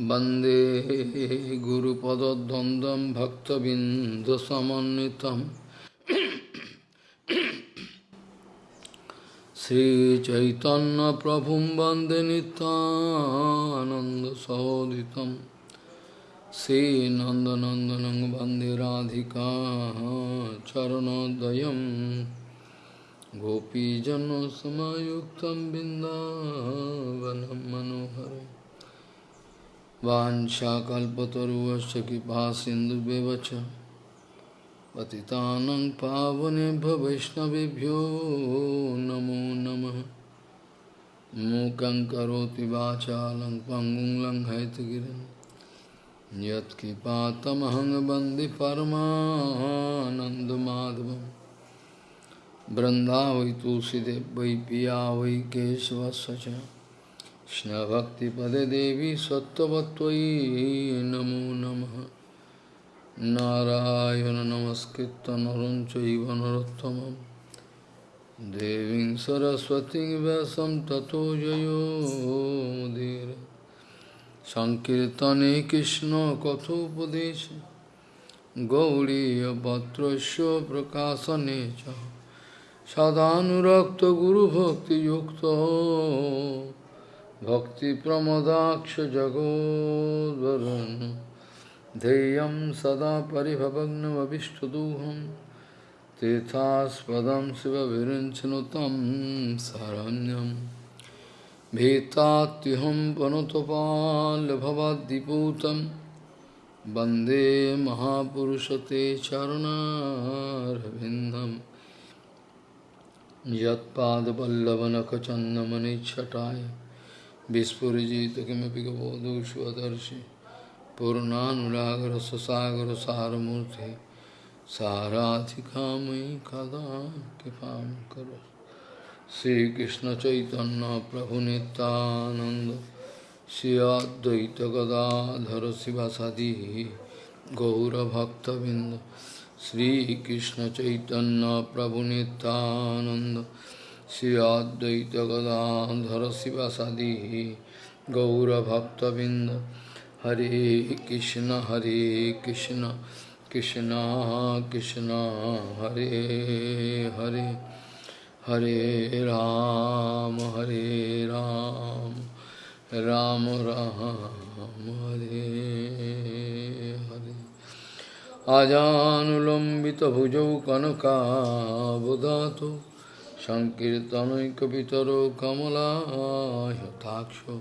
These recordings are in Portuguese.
वन्दे गुरुपदद्वन्द्वं भक्तबिन्दुसमन्वितं श्रीचैतन्यप्रभुं वन्दे नितानन्दसहोदितं श्रीनन्दनन्दनं वन्दे राधिका चरणोदयं गोपीजनसमयुक्तं बिन्दावनं मनोहरम् वाञ्छाकल्पतरुवश्च कृपा सिन्धुव्यवच पतितानं पावनेभ्य वैष्णवेभ्यो नमो नमः। मूकं करोति वाचालं पङ्गुं लङ्घयतगिरिं यत्कृपातमहं वंदे परमानन्दमाधवं बृन्दा वै तुलसीदेव वै पिया वै केशवस्य कृष्णभक्तिपदे देवी सत्त्ववत्त्वयि नमो नमः नारायण नमस्कृत्य नरं चैव नरोत्तमं देवीं सरस्वतीं व्यासं ततो जयो मुदीर सङ्कीर्तने कृष्णकथोपदेश गौरीयपत्रस्य प्रकाशने च सदानुरक्तगुरुभक्तियुक्तो भक्तिप्रमदाक्षजगोद्वरुन् ध्येयं सदा परिभवग्नमभिष्टदोहं तीर्थास्पदं शिवविरिञ्चनुतं शरण्यं भीतात्युहं पनुतपाल्भवाद्दिपूतं वंदे महापुरुषते चरणारविन्दं यत्पादपल्लवनखचन्दमनिच्छटाय विस्फुजित किमपि गबोधु स्वदर्शि पूर्णानुरागर ससागर सारमूर्ति साराधिका मयि कदा कृपा करो श्रीकृष्ण चैतन्य प्रभु नित्यानंद श्री गदाधर शिवासादि गौरभक्तबिंद श्रीकृष्ण चैतन्य प्रभु Nityanand Sri Advaita Gadadhara Sivasadi Gaura Bhakta Binda Hare Krishna Hare Krishna Krishna Krishna Hare Hare Hare Ram Hare Ram Ram Ram Hare Hare Ajanulambita bhujau kanaka संकीर्तनुकरो कमलाक्ष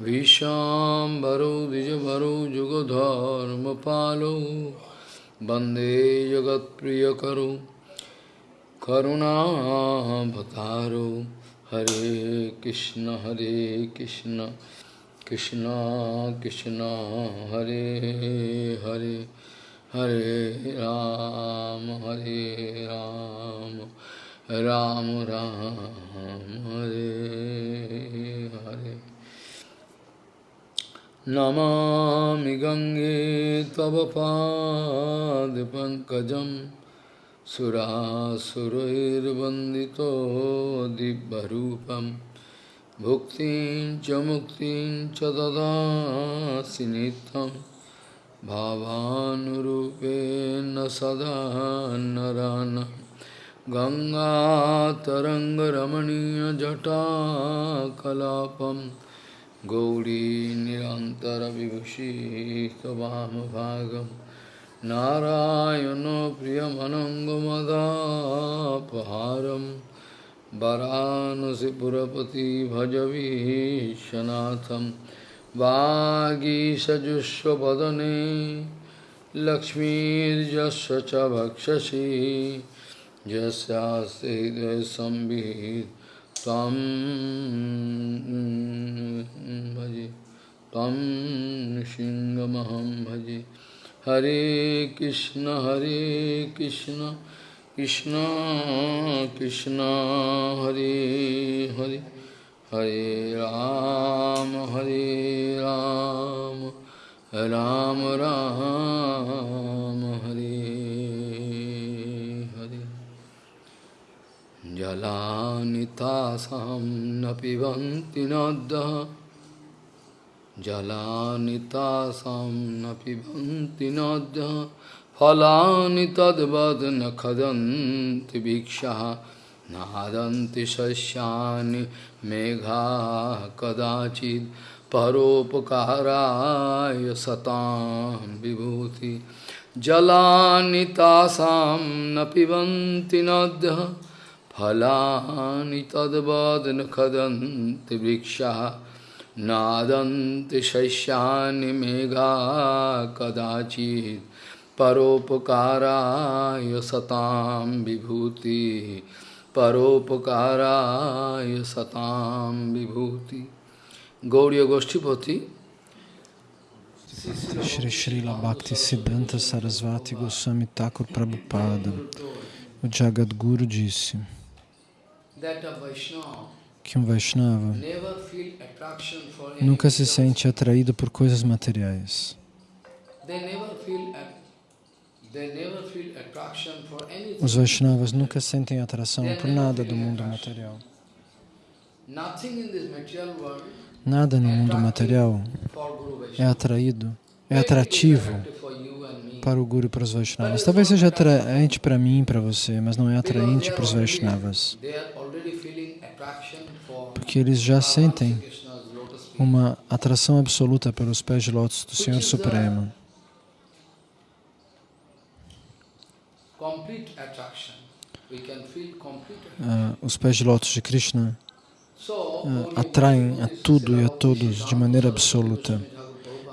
विषाम भरो द्विज भरो जुगधर्म पालो वंदे जगत प्रिय करो करुणा भतारो हरे कृष्ण हरे कृष्ण। कृष्ण कृष्ण हरे हरे। हरे राम हरे राम, हरे राम। राम राम हरे हरे। नमामि गङ्गे तव पादपङ्कजं सुरासुरैर्वन्दितो दिव्यरूपं। भुक्तिं च मुक्तिं च ददासि नित्यं। भावानुरूपेण सदा नरानम् गङ्गातरङ्गरमणीयजटाकलापं गौरी निरन्तरविभूषितवामभागं नारायणो प्रियमनङ्गमदापहारं वरानसिपुरपति भजवीशनाथं वागीषजुष्वदने लक्ष्मीर्यस्य च भक्षसि। यस्यास्ते हृदयसंविहित त्वं भजे त्वं सिंहमहं भजे हरे कृष्ण हरे कृष्ण कृष्ण कृष्ण हरे हरे हरे राम हरे राम राम राम हरे जलानितासां न पिबन्ति नद्यः जलानितासां न पिबन्ति नद्यः फलानि तद्वद् न खदन्ति भिक्षः। नादन्ति शस्यानि मेघा कदाचित् परोपकाराय सतां विभूति। जलानितासां न पिबन्ति नद्यः फलानि तद्वद् न खदन्ति वृक्षः नादन्ति शस्यानि मेघा कदाचित् परोपकाराय सतां विभूति परोपकाराय सतां विभूति गौड़ीय गोष्ठीपति Shri Srila Bhakti Siddhanta Sarasvati Goswami Thakur Prabhupada, o Jagadguru disse que um Vaishnava nunca se sente atraído por coisas materiais. Os Vaishnavas nunca sentem atração por nada do mundo material. Nada no mundo material é atraído, é atrativo para o Guru e para os Vaishnavas. Talvez seja atraente para mim e para você, mas não é atraente para os Vaishnavas. Porque eles já sentem uma atração absoluta pelos pés de lótus do Senhor Supremo. Uh, os pés de lótus de Krishna uh, atraem a tudo e a todos de maneira absoluta.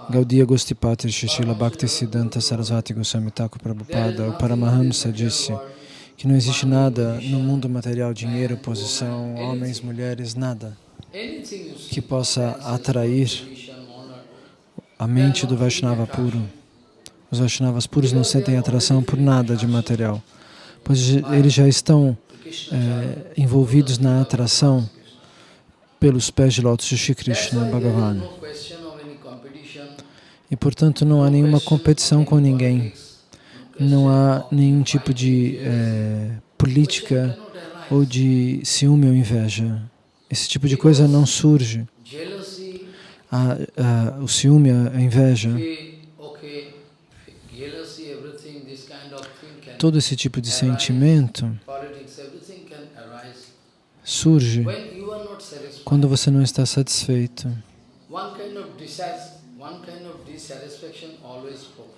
Gaudiya Gostipati Shishila Bhakti Siddhanta Sarasvati Goswami Thakur Prabhupada, o Paramahamsa disse que não existe nada no mundo material, dinheiro, posição, homens, mulheres, nada que possa atrair a mente do Vaishnava puro. Os Vaishnavas puros não sentem atração por nada de material, pois eles já estão é, envolvidos na atração pelos pés de lótus de Shri Krishna Bhagavan. E, portanto, não há nenhuma competição com ninguém. Não há nenhum tipo de é, política ou de ciúme ou inveja. Esse tipo de coisa não surge. A, a, o ciúme, a inveja, todo esse tipo de sentimento surge quando você não está satisfeito.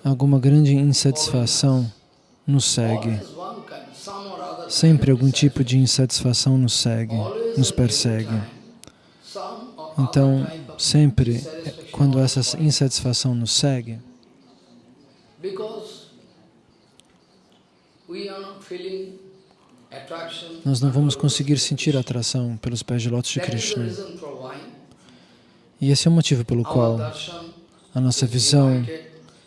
Alguma grande insatisfação nos segue. Sempre algum tipo de insatisfação nos segue, nos persegue. Então, sempre, quando essa insatisfação nos segue, nós não vamos conseguir sentir atração pelos pés de lótus de Krishna. E esse é o motivo pelo qual a nossa visão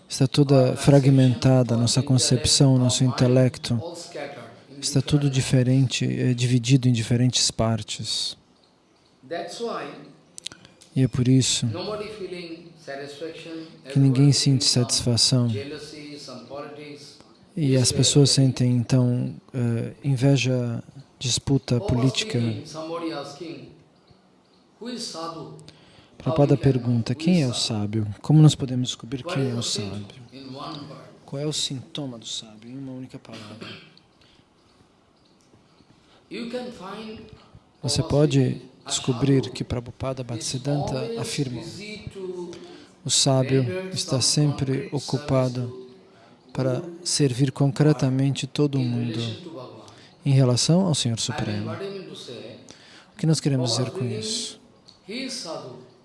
está toda fragmentada, nossa concepção, nosso intelecto está tudo diferente, é dividido em diferentes partes. E é por isso que ninguém sente satisfação e as pessoas sentem, então, uh, inveja, disputa política. Prabhupada pergunta, quem é o sábio? Como nós podemos descobrir quem é o sábio? Qual é o sintoma do sábio? Em uma única palavra. Você pode descobrir que Prabhupada Bhaktisiddhanta afirma o sábio está sempre ocupado para servir concretamente todo o mundo em relação ao Senhor Supremo. O que nós queremos dizer com isso?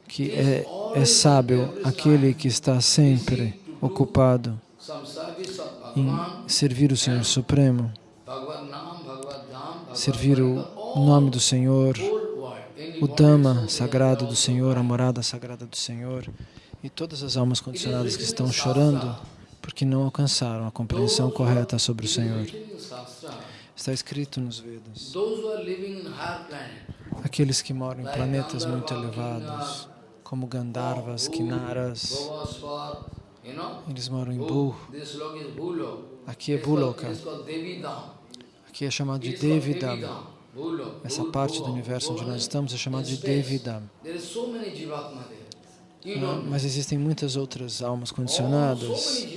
Que é, é sábio aquele que está sempre ocupado em servir o Senhor Supremo, servir o nome do Senhor, o Dhamma sagrado do Senhor, a morada sagrada do Senhor, e todas as almas condicionadas que estão chorando porque não alcançaram a compreensão correta sobre o Senhor. Está escrito nos Vedas. Aqueles que moram em planetas muito elevados, como Gandharvas, Kinaras, eles moram em Bhu. Aqui é Bhuloka. Aqui é chamado de Devidam. Essa parte do universo onde nós estamos é chamada de Devidam. Ah, mas existem muitas outras almas condicionadas.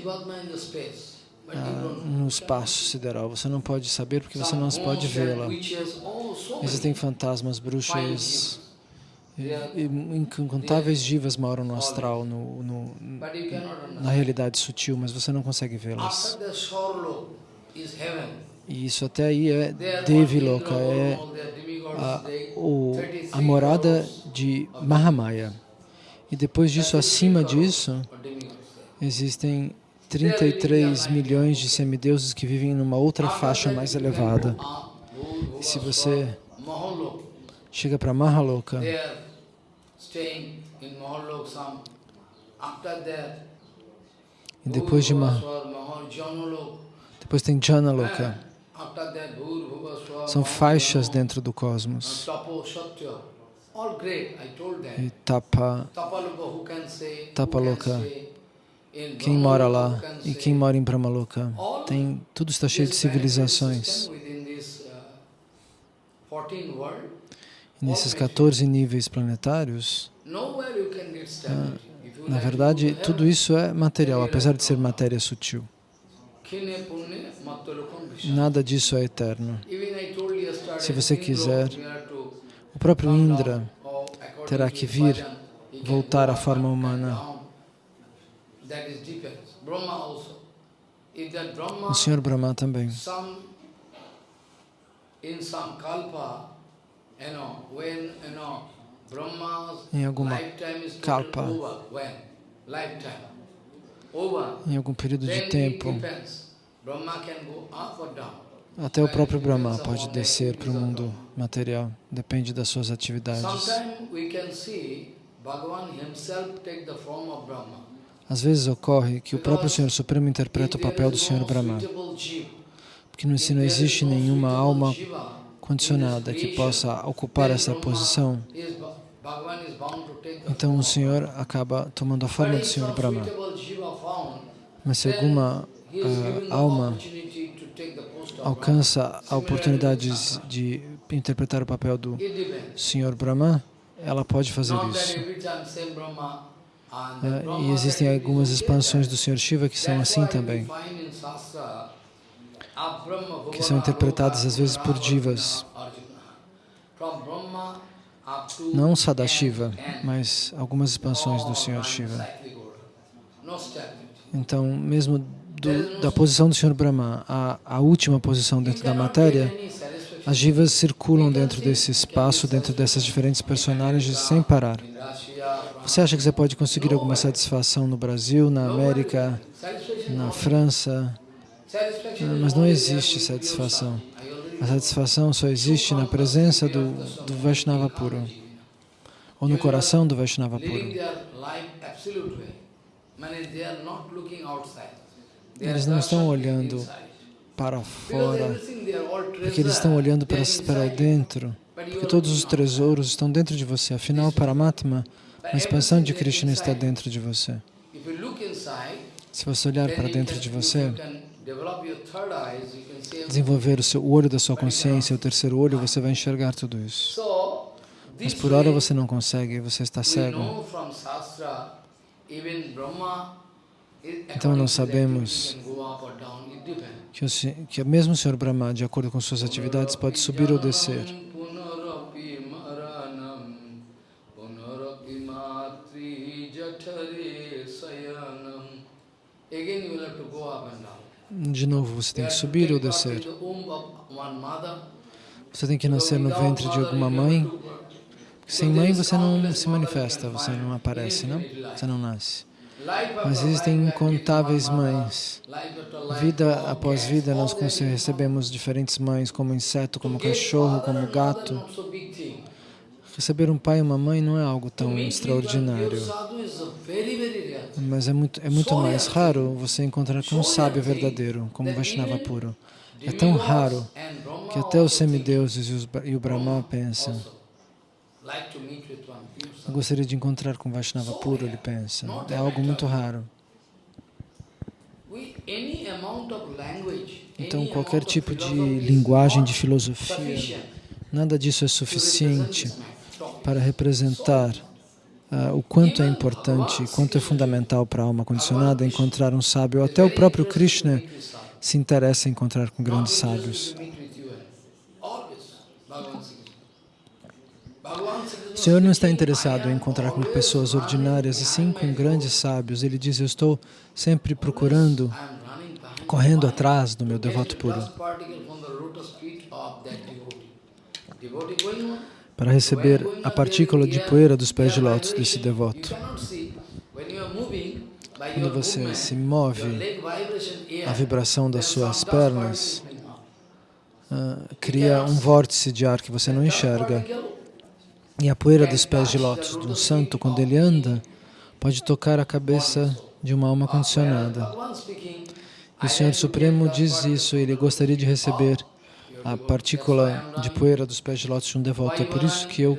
ah, no espaço sideral. Você não pode saber porque você não pode vê-la. Existem fantasmas, bruxas, e, e incontáveis divas moram no astral, no, no, na realidade sutil, mas você não consegue vê-las. E isso até aí é Deviloka, é a, o, a morada de Mahamaya. E depois disso, acima disso, existem 33 milhões de semideuses que vivem numa outra faixa mais elevada. E se você chega para Mahaloka, e depois de Mah depois tem Janaloka. São faixas dentro do cosmos. E Tapa, Tapaloka, quem mora lá e quem mora em Brahmaloka, tem, tudo está cheio de civilizações. Nesses 14 níveis planetários, ah, na verdade, tudo isso é material, apesar de ser matéria sutil. Nada disso é eterno. Se você quiser, o próprio Indra terá que vir, voltar à forma humana. O Senhor Brahma também. Em alguma kalpa, em algum período de tempo, até o próprio Brahma pode descer para o mundo material, depende das suas atividades. Às vezes ocorre que o próprio Senhor Supremo interpreta o papel do Senhor Brahma, porque não existe nenhuma alma condicionada que possa ocupar essa posição. Então o Senhor acaba tomando a forma do Senhor Brahma. Mas se alguma uh, alma alcança a oportunidade de interpretar o papel do Senhor Brahma, ela pode fazer isso. Uh, e existem algumas expansões do Senhor Shiva que são assim também, que são interpretadas às vezes por divas. Não Sadashiva, mas algumas expansões do Senhor Shiva. Então, mesmo do, da posição do Senhor Brahma, a, a última posição dentro da matéria, as jivas circulam dentro desse espaço, dentro dessas diferentes personagens, sem parar. Você acha que você pode conseguir alguma satisfação no Brasil, na América, na França? Mas não existe satisfação. A satisfação só existe na presença do, do Vaishnava puro, ou no coração do Vaishnava puro. Eles não estão olhando para fora, porque eles estão olhando para, para dentro, porque todos os tesouros estão dentro de você. Afinal, Paramatma, a expansão de Krishna está dentro de você. Se você olhar para dentro de você, desenvolver o, seu, olho da sua consciência, o terceiro olho, você vai enxergar tudo isso. Mas por hora você não consegue, você está cego. Então nós sabemos que, o, que mesmo o Senhor Brahma, de acordo com suas atividades, pode subir ou descer. De novo, você tem que subir ou descer. Você tem que nascer no ventre de alguma mãe. Sem mãe você não se manifesta, você não aparece, não? Você não nasce. Mas existem incontáveis mães. Vida após vida, nós recebemos diferentes mães, como inseto, como cachorro, como gato. Receber um pai e uma mãe não é algo tão extraordinário. Mas é muito, é muito mais raro você encontrar com um sábio verdadeiro, como Vaishnava puro. É tão raro que até os semideuses e o Brahma pensam. eu gostaria de encontrar com Vaishnava puro, ele pensa. É algo muito raro. Então, qualquer tipo de linguagem, de filosofia, nada disso é suficiente para representar uh, o quanto é importante, quanto é fundamental para a alma condicionada encontrar um sábio. Até o próprio Krishna se interessa em encontrar com grandes sábios. O Senhor não está interessado em encontrar com pessoas ordinárias, e sim com grandes sábios. Ele diz, eu estou sempre procurando, correndo atrás do meu devoto puro para receber a partícula de poeira dos pés de lótus desse devoto. Quando você se move, a vibração das suas pernas uh, cria um vórtice de ar que você não enxerga. E a poeira dos pés de lótus de um santo, quando ele anda, pode tocar a cabeça de uma alma condicionada. E o Senhor Supremo diz isso, ele gostaria de receber a partícula de poeira dos pés de lótus de um devoto. É por isso que eu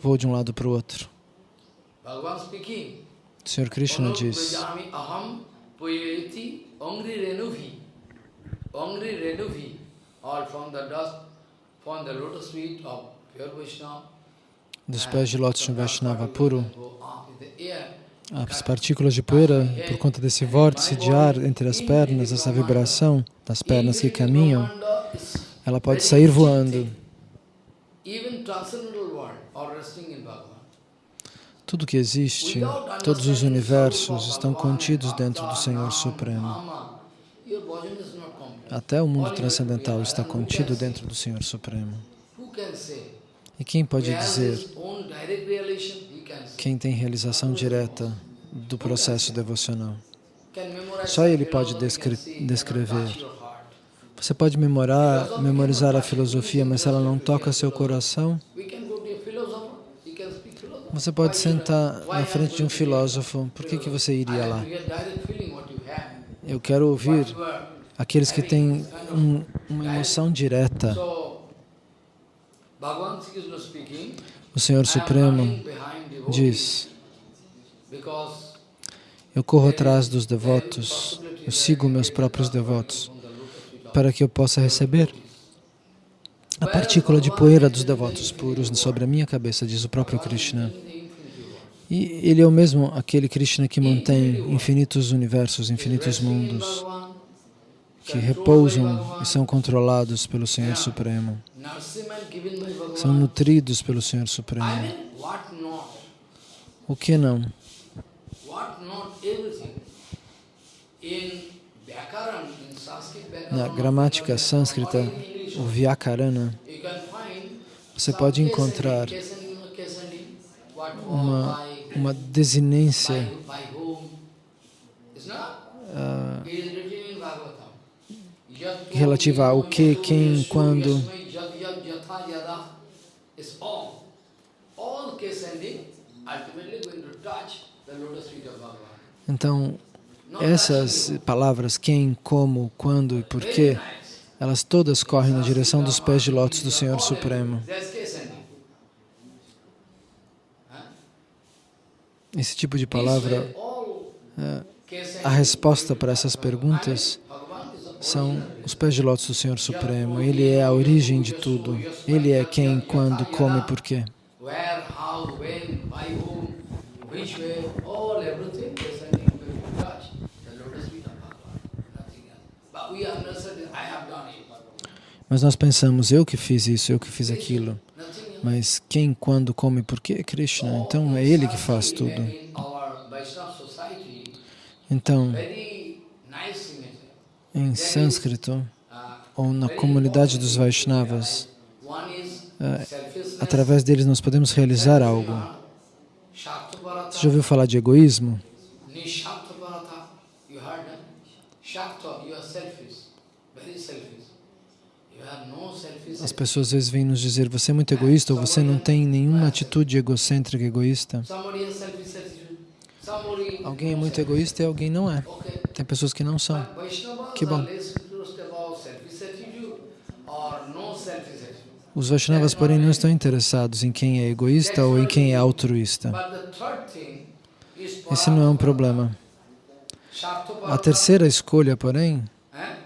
vou de um lado para o outro. O Senhor Krishna diz, dos pés de lótus de um Vaishnava puro, as partículas de poeira, por conta desse vórtice de ar entre as pernas, essa vibração das pernas que caminham, ela pode sair voando. Tudo que existe, todos os universos estão contidos dentro do Senhor Supremo. Até o mundo transcendental está contido dentro do Senhor Supremo. E quem pode dizer, quem tem realização direta do processo devocional? Só ele pode descre descrever você pode memorar, memorizar a filosofia, mas se ela não toca seu coração, você pode sentar na frente de um filósofo. Por que, que você iria lá? Eu quero ouvir aqueles que têm um, uma emoção direta. O Senhor Supremo diz, eu corro atrás dos devotos, eu sigo meus próprios devotos para que eu possa receber a partícula de poeira dos devotos puros sobre a minha cabeça, diz o próprio Krishna. E ele é o mesmo aquele Krishna que mantém infinitos universos, infinitos mundos, que repousam e são controlados pelo Senhor Supremo, são nutridos pelo Senhor Supremo. O que não? Na gramática sânscrita, o Vyakarana, você pode encontrar uma, uma desinência uh, relativa ao que, quem, quando. Então, essas palavras, quem, como, quando e porquê, elas todas correm na direção dos pés de lótus do Senhor Supremo. Esse tipo de palavra, é, a resposta para essas perguntas são os pés de lótus do Senhor Supremo. Ele é a origem de tudo. Ele é quem, quando, como e porquê. Mas nós pensamos, eu que fiz isso, eu que fiz aquilo. Mas quem, quando, como e por que? Krishna. Então é Ele que faz tudo. Então, em sânscrito, ou na comunidade dos Vaishnavas, é, através deles nós podemos realizar algo. Você já ouviu falar de egoísmo? As pessoas às vezes vêm nos dizer, você é muito egoísta ou você não tem nenhuma atitude egocêntrica, egoísta. Alguém é muito egoísta e alguém não é. Tem pessoas que não são. Que bom. Os Vaishnavas, porém, não estão interessados em quem é egoísta ou em quem é altruísta. Esse não é um problema. A terceira escolha, porém,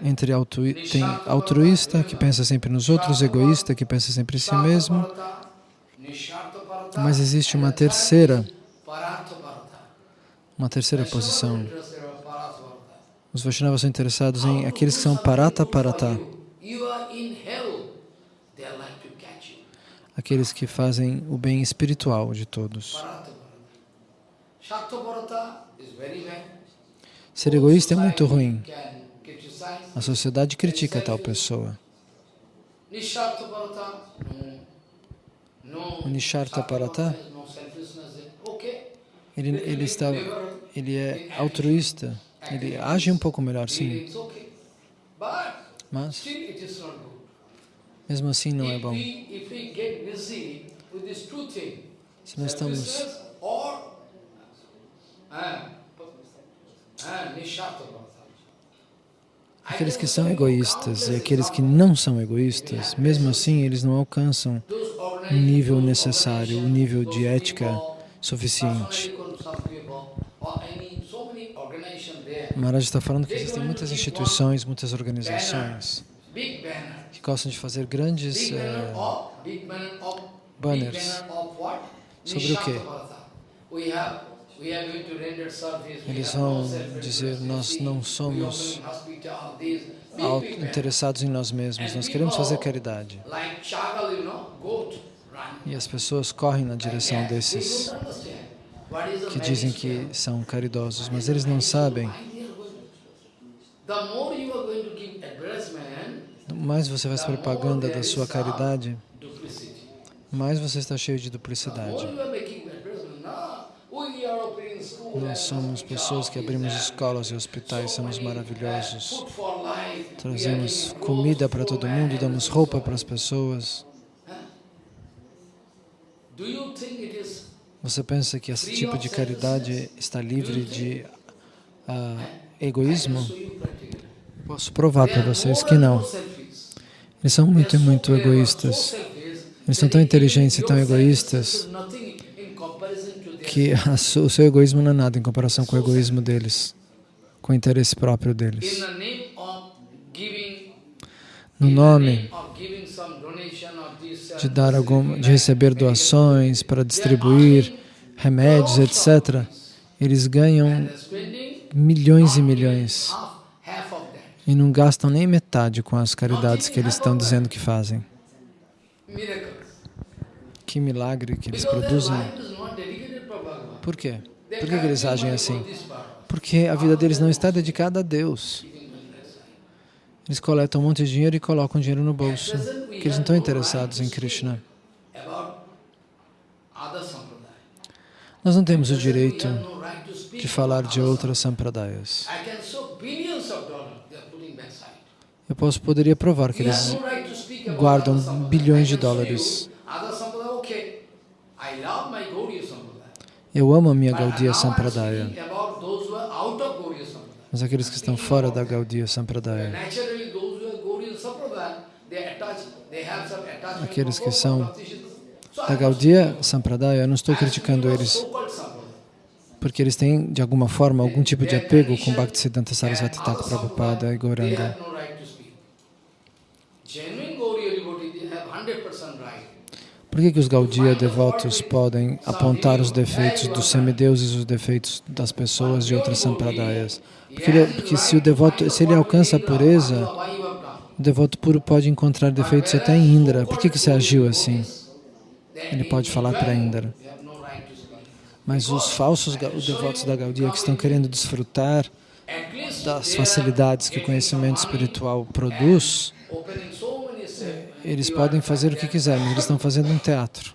entre altru tem altruísta, que pensa sempre nos outros, egoísta, que pensa sempre em si mesmo, mas existe uma terceira. Uma terceira posição. Os Vaishnavas são interessados em aqueles que são Parata Parata. Aqueles que fazem o bem espiritual de todos. Ser egoísta é muito ruim. A sociedade critica tal pessoa. O Nishartha Parata, ele, ele, está, ele é altruísta, ele age um pouco melhor, sim. Mas, mesmo assim, não é bom. Se nós estamos Aqueles que são egoístas e aqueles que não são egoístas, mesmo assim, eles não alcançam o nível necessário, o nível de ética suficiente. Maharaj está falando que existem muitas instituições, muitas organizações que gostam de fazer grandes eh, banners sobre o quê? Eles vão dizer, nós não somos interessados em nós mesmos, nós queremos fazer caridade. E as pessoas correm na direção desses que dizem que são caridosos, mas eles não sabem. Mais você faz propaganda da sua caridade, mais você está cheio de duplicidade. Nós somos pessoas que abrimos escolas e hospitais, somos maravilhosos. Trazemos comida para todo mundo, damos roupa para as pessoas. Você pensa que esse tipo de caridade está livre de uh, egoísmo? Posso provar para vocês que não. Eles são muito, muito egoístas. Eles são tão inteligentes e tão egoístas que o seu egoísmo não é nada em comparação com o egoísmo deles, com o interesse próprio deles. No nome de dar algum, de receber doações para distribuir remédios, etc., eles ganham milhões e milhões e não gastam nem metade com as caridades que eles estão dizendo que fazem. Que milagre que eles produzem. Por quê? Por que, eles agem assim? Porque a vida deles não está dedicada a Deus. Eles coletam um monte de dinheiro e colocam dinheiro no bolso, porque eles não estão interessados em Krishna. Nós não temos o direito de falar de outras sampradayas. Eu posso, poderia provar que eles guardam bilhões de dólares. Eu amo a minha Gaudiya Sampradaya. Mas aqueles que estão fora da Gaudiya Sampradaya, aqueles que são da Gaudiya Sampradaya, eu não estou criticando eles, porque eles têm, de alguma forma, algum tipo de apego com Bhaktisiddhanta Sarasvati Thakur Prabhupada e Gauranga. Por que, que os Gaudiya devotos podem apontar os defeitos dos semideuses e os defeitos das pessoas de outras sampradayas? Porque, ele, porque se o devoto, se ele alcança a pureza, o devoto puro pode encontrar defeitos até em Indra. Por que, que você agiu assim? Ele pode falar para Indra. Mas os falsos os devotos da Gaudiya que estão querendo desfrutar das facilidades que o conhecimento espiritual produz, eles podem fazer o que quiserem, mas eles estão fazendo um teatro.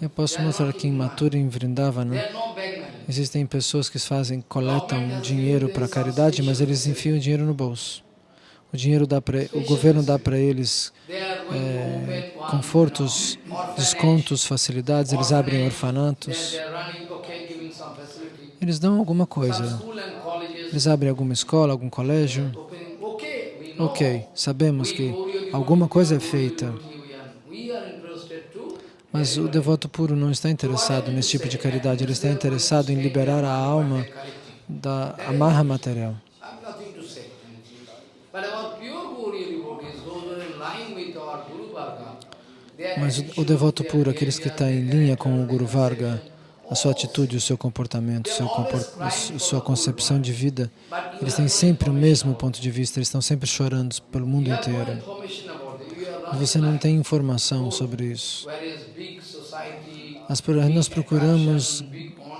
Eu posso mostrar aqui em Mathura, em Vrindavana, existem pessoas que fazem, coletam dinheiro para caridade, mas eles enfiam dinheiro no bolso. O dinheiro dá para, o governo dá para eles é, confortos, descontos, facilidades, eles abrem orfanatos. Eles dão alguma coisa. Eles abrem alguma escola, algum colégio. Ok, sabemos que alguma coisa é feita, mas o devoto puro não está interessado nesse tipo de caridade, ele está interessado em liberar a alma da amarra material. Mas o, devoto puro, aqueles que estão em linha com o Guru Varga, a sua atitude, o seu comportamento, seu comport sua concepção de vida, eles têm sempre o mesmo ponto de vista, eles estão sempre chorando pelo mundo inteiro. Você não tem informação sobre isso. Nós procuramos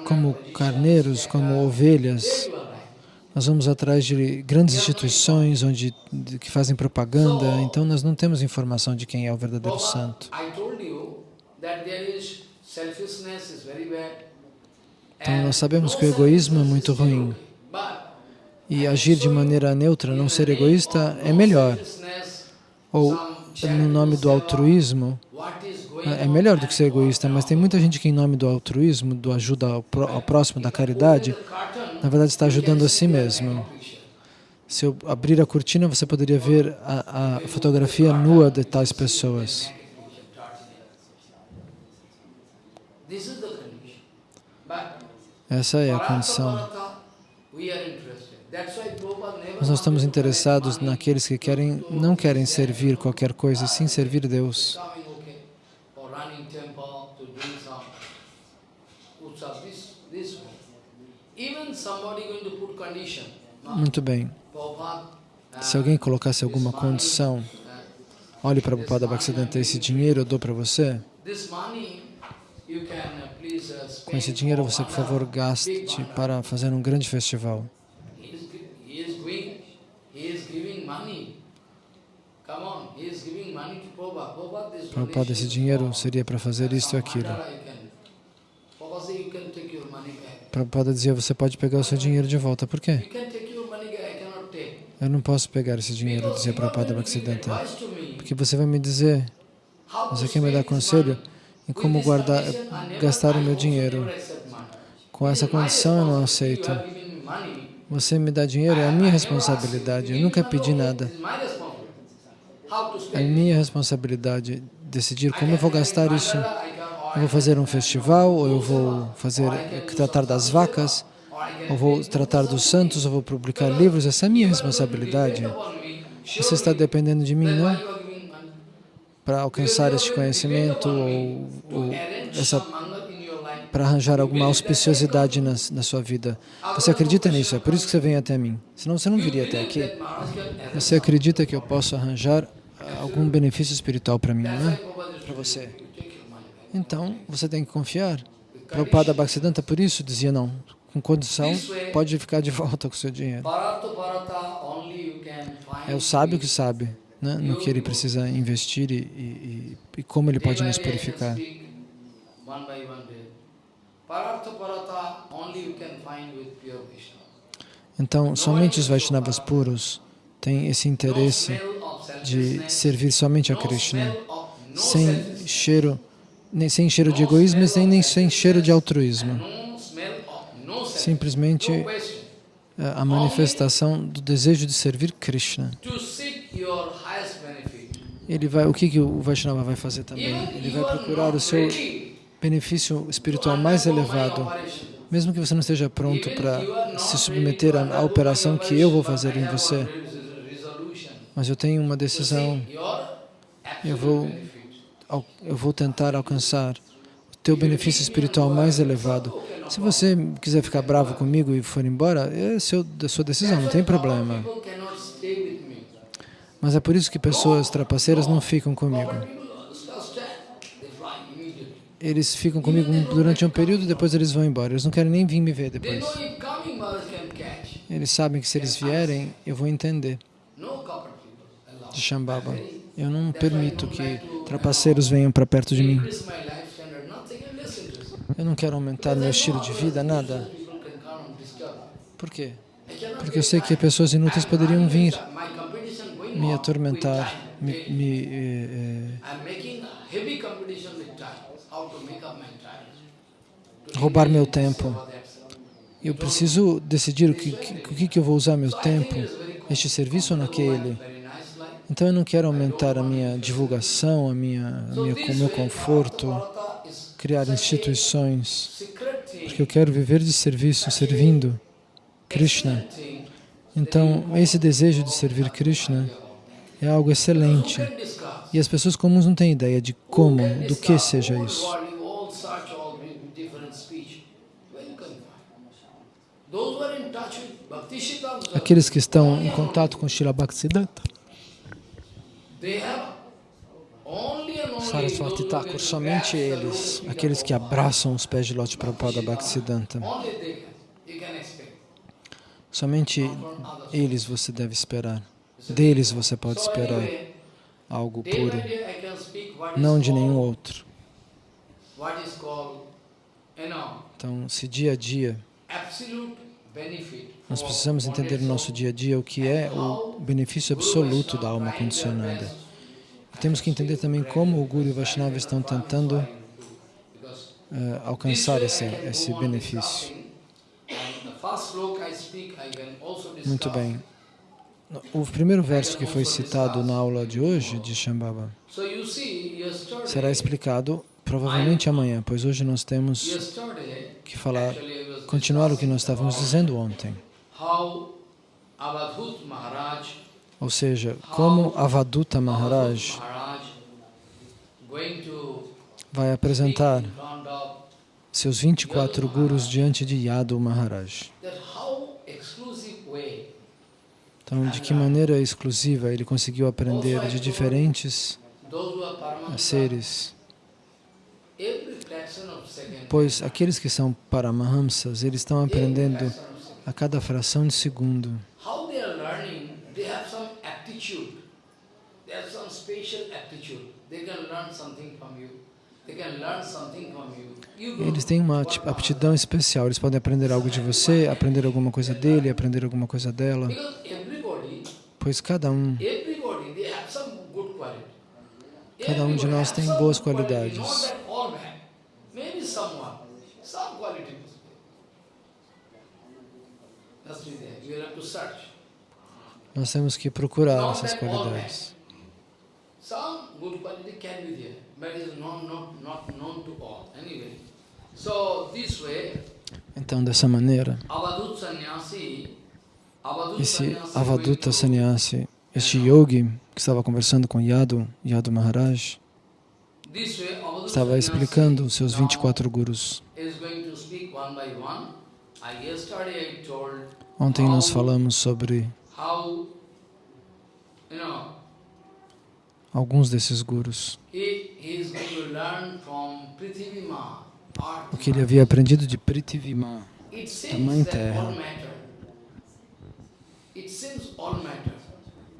como carneiros, como ovelhas, nós vamos atrás de grandes instituições onde, que fazem propaganda, então nós não temos informação de quem é o verdadeiro santo. Então nós sabemos que o egoísmo é muito ruim. E agir de maneira neutra, não ser egoísta, é melhor. Ou, no nome do altruísmo, é melhor do que ser egoísta, mas tem muita gente que em nome do altruísmo, do ajuda ao, próximo, da caridade, na verdade está ajudando a si mesmo. Se eu abrir a cortina, você poderia ver a, a fotografia nua de tais pessoas. Essa é a condição. Mas nós estamos interessados naqueles que querem, não querem servir qualquer coisa, sim servir Deus. Muito bem. Se alguém colocasse alguma condição, olhe para o Prabhupada Bhaktisiddhanta, esse dinheiro eu dou para você, com esse dinheiro você, por favor, gaste para fazer um grande festival. Prabhupada, esse dinheiro seria para fazer isto e aquilo. Prabhupada dizia, você pode pegar o seu dinheiro de volta. Por quê? Eu não posso pegar esse dinheiro, dizia Prabhupada Bhaktisiddhanta. Porque você vai me dizer, você quer me dar conselho em como guardar, gastar o meu dinheiro. Com essa condição eu não aceito. Você me dá dinheiro, é a minha responsabilidade. Eu nunca pedi nada. É minha responsabilidade decidir como eu vou gastar isso eu vou fazer um festival, ou eu vou fazer, tratar das vacas, ou vou tratar dos santos, ou vou publicar livros, essa é a minha responsabilidade. Você está dependendo de mim, não? Para alcançar este conhecimento, ou, ou essa para arranjar alguma auspiciosidade na, na, sua vida. Você acredita nisso? É por isso que você vem até mim. Senão você não viria até aqui. Você acredita que eu posso arranjar algum benefício espiritual para mim, não é? Para você. Então, você tem que confiar. Prabhupada Bhaktisiddhanta, por isso, dizia não. Com condição, pode ficar de volta com o seu dinheiro. É o sábio que sabe né, no que ele precisa investir e, e, e como ele pode nos purificar. Então, somente os Vaishnavas puros têm esse interesse de servir somente a Krishna, sem cheiro nem sem cheiro de egoísmo, nem, nem sem cheiro de altruísmo. Simplesmente é, a manifestação do desejo de servir Krishna. Ele vai, o que, que o Vaishnava vai fazer também? Ele vai procurar o seu benefício espiritual mais elevado, mesmo que você não esteja pronto para se submeter à, operação que eu vou fazer em você. Mas eu tenho uma decisão, eu vou eu vou tentar alcançar o teu benefício espiritual mais elevado. Se você quiser ficar bravo comigo e for embora, é seu, a sua decisão, não tem problema. Mas é por isso que pessoas trapaceiras não ficam comigo. Eles ficam comigo durante um período, depois eles vão embora. Eles não querem nem vir me ver depois. Eles sabem que se eles vierem, eu vou entender de Shambhava. Eu não permito que trapaceiros venham para perto de mim. Eu não quero aumentar meu estilo de vida, nada. Por quê? Porque eu sei que pessoas inúteis poderiam vir me atormentar, me, me eh, eh, roubar meu tempo. Eu preciso decidir o que, o que, que eu vou usar meu tempo, este serviço ou naquele. Então eu não quero aumentar a minha divulgação, a minha, a minha, o meu conforto, criar instituições, porque eu quero viver de serviço, servindo Krishna. Então, esse desejo de servir Krishna é algo excelente. E as pessoas comuns não têm ideia de como, do que seja isso. Aqueles que estão em contato com Srila Bhaktisiddhanta, Saraswati Thakur, somente eles, aqueles que abraçam os pés de Loti Prabhupada Bhaktisiddhanta, somente eles você deve esperar, deles você pode esperar algo puro, não de nenhum outro. Então, se dia a dia nós precisamos entender no nosso dia a dia o que é o benefício absoluto da alma condicionada. Temos que entender também como o Guru e o Vaishnava estão tentando uh, alcançar esse, esse benefício. Muito bem. O primeiro verso que foi citado na aula de hoje, de Shambhava, será explicado provavelmente amanhã, pois hoje nós temos que falar, continuar o que nós estávamos dizendo ontem. Ou seja, como Avaduta Maharaj vai apresentar seus 24 gurus diante de Yadu Maharaj. Então, de que maneira exclusiva ele conseguiu aprender de diferentes seres Pois aqueles que são Paramahamsas, eles estão aprendendo a cada fração de segundo. Eles têm uma aptidão especial, eles podem aprender algo de você, aprender alguma coisa dele, aprender alguma coisa dela. Pois cada um, cada um de nós tem boas qualidades. Nós temos que procurar essas qualidades. Então, dessa maneira, esse Avaduta Sannyasi, este yogi que estava conversando com Yadu, Yadu Maharaj, estava explicando os seus 24 gurus. Ontem nós falamos sobre alguns desses gurus. O que ele havia aprendido de Prithivima, da Mãe Terra.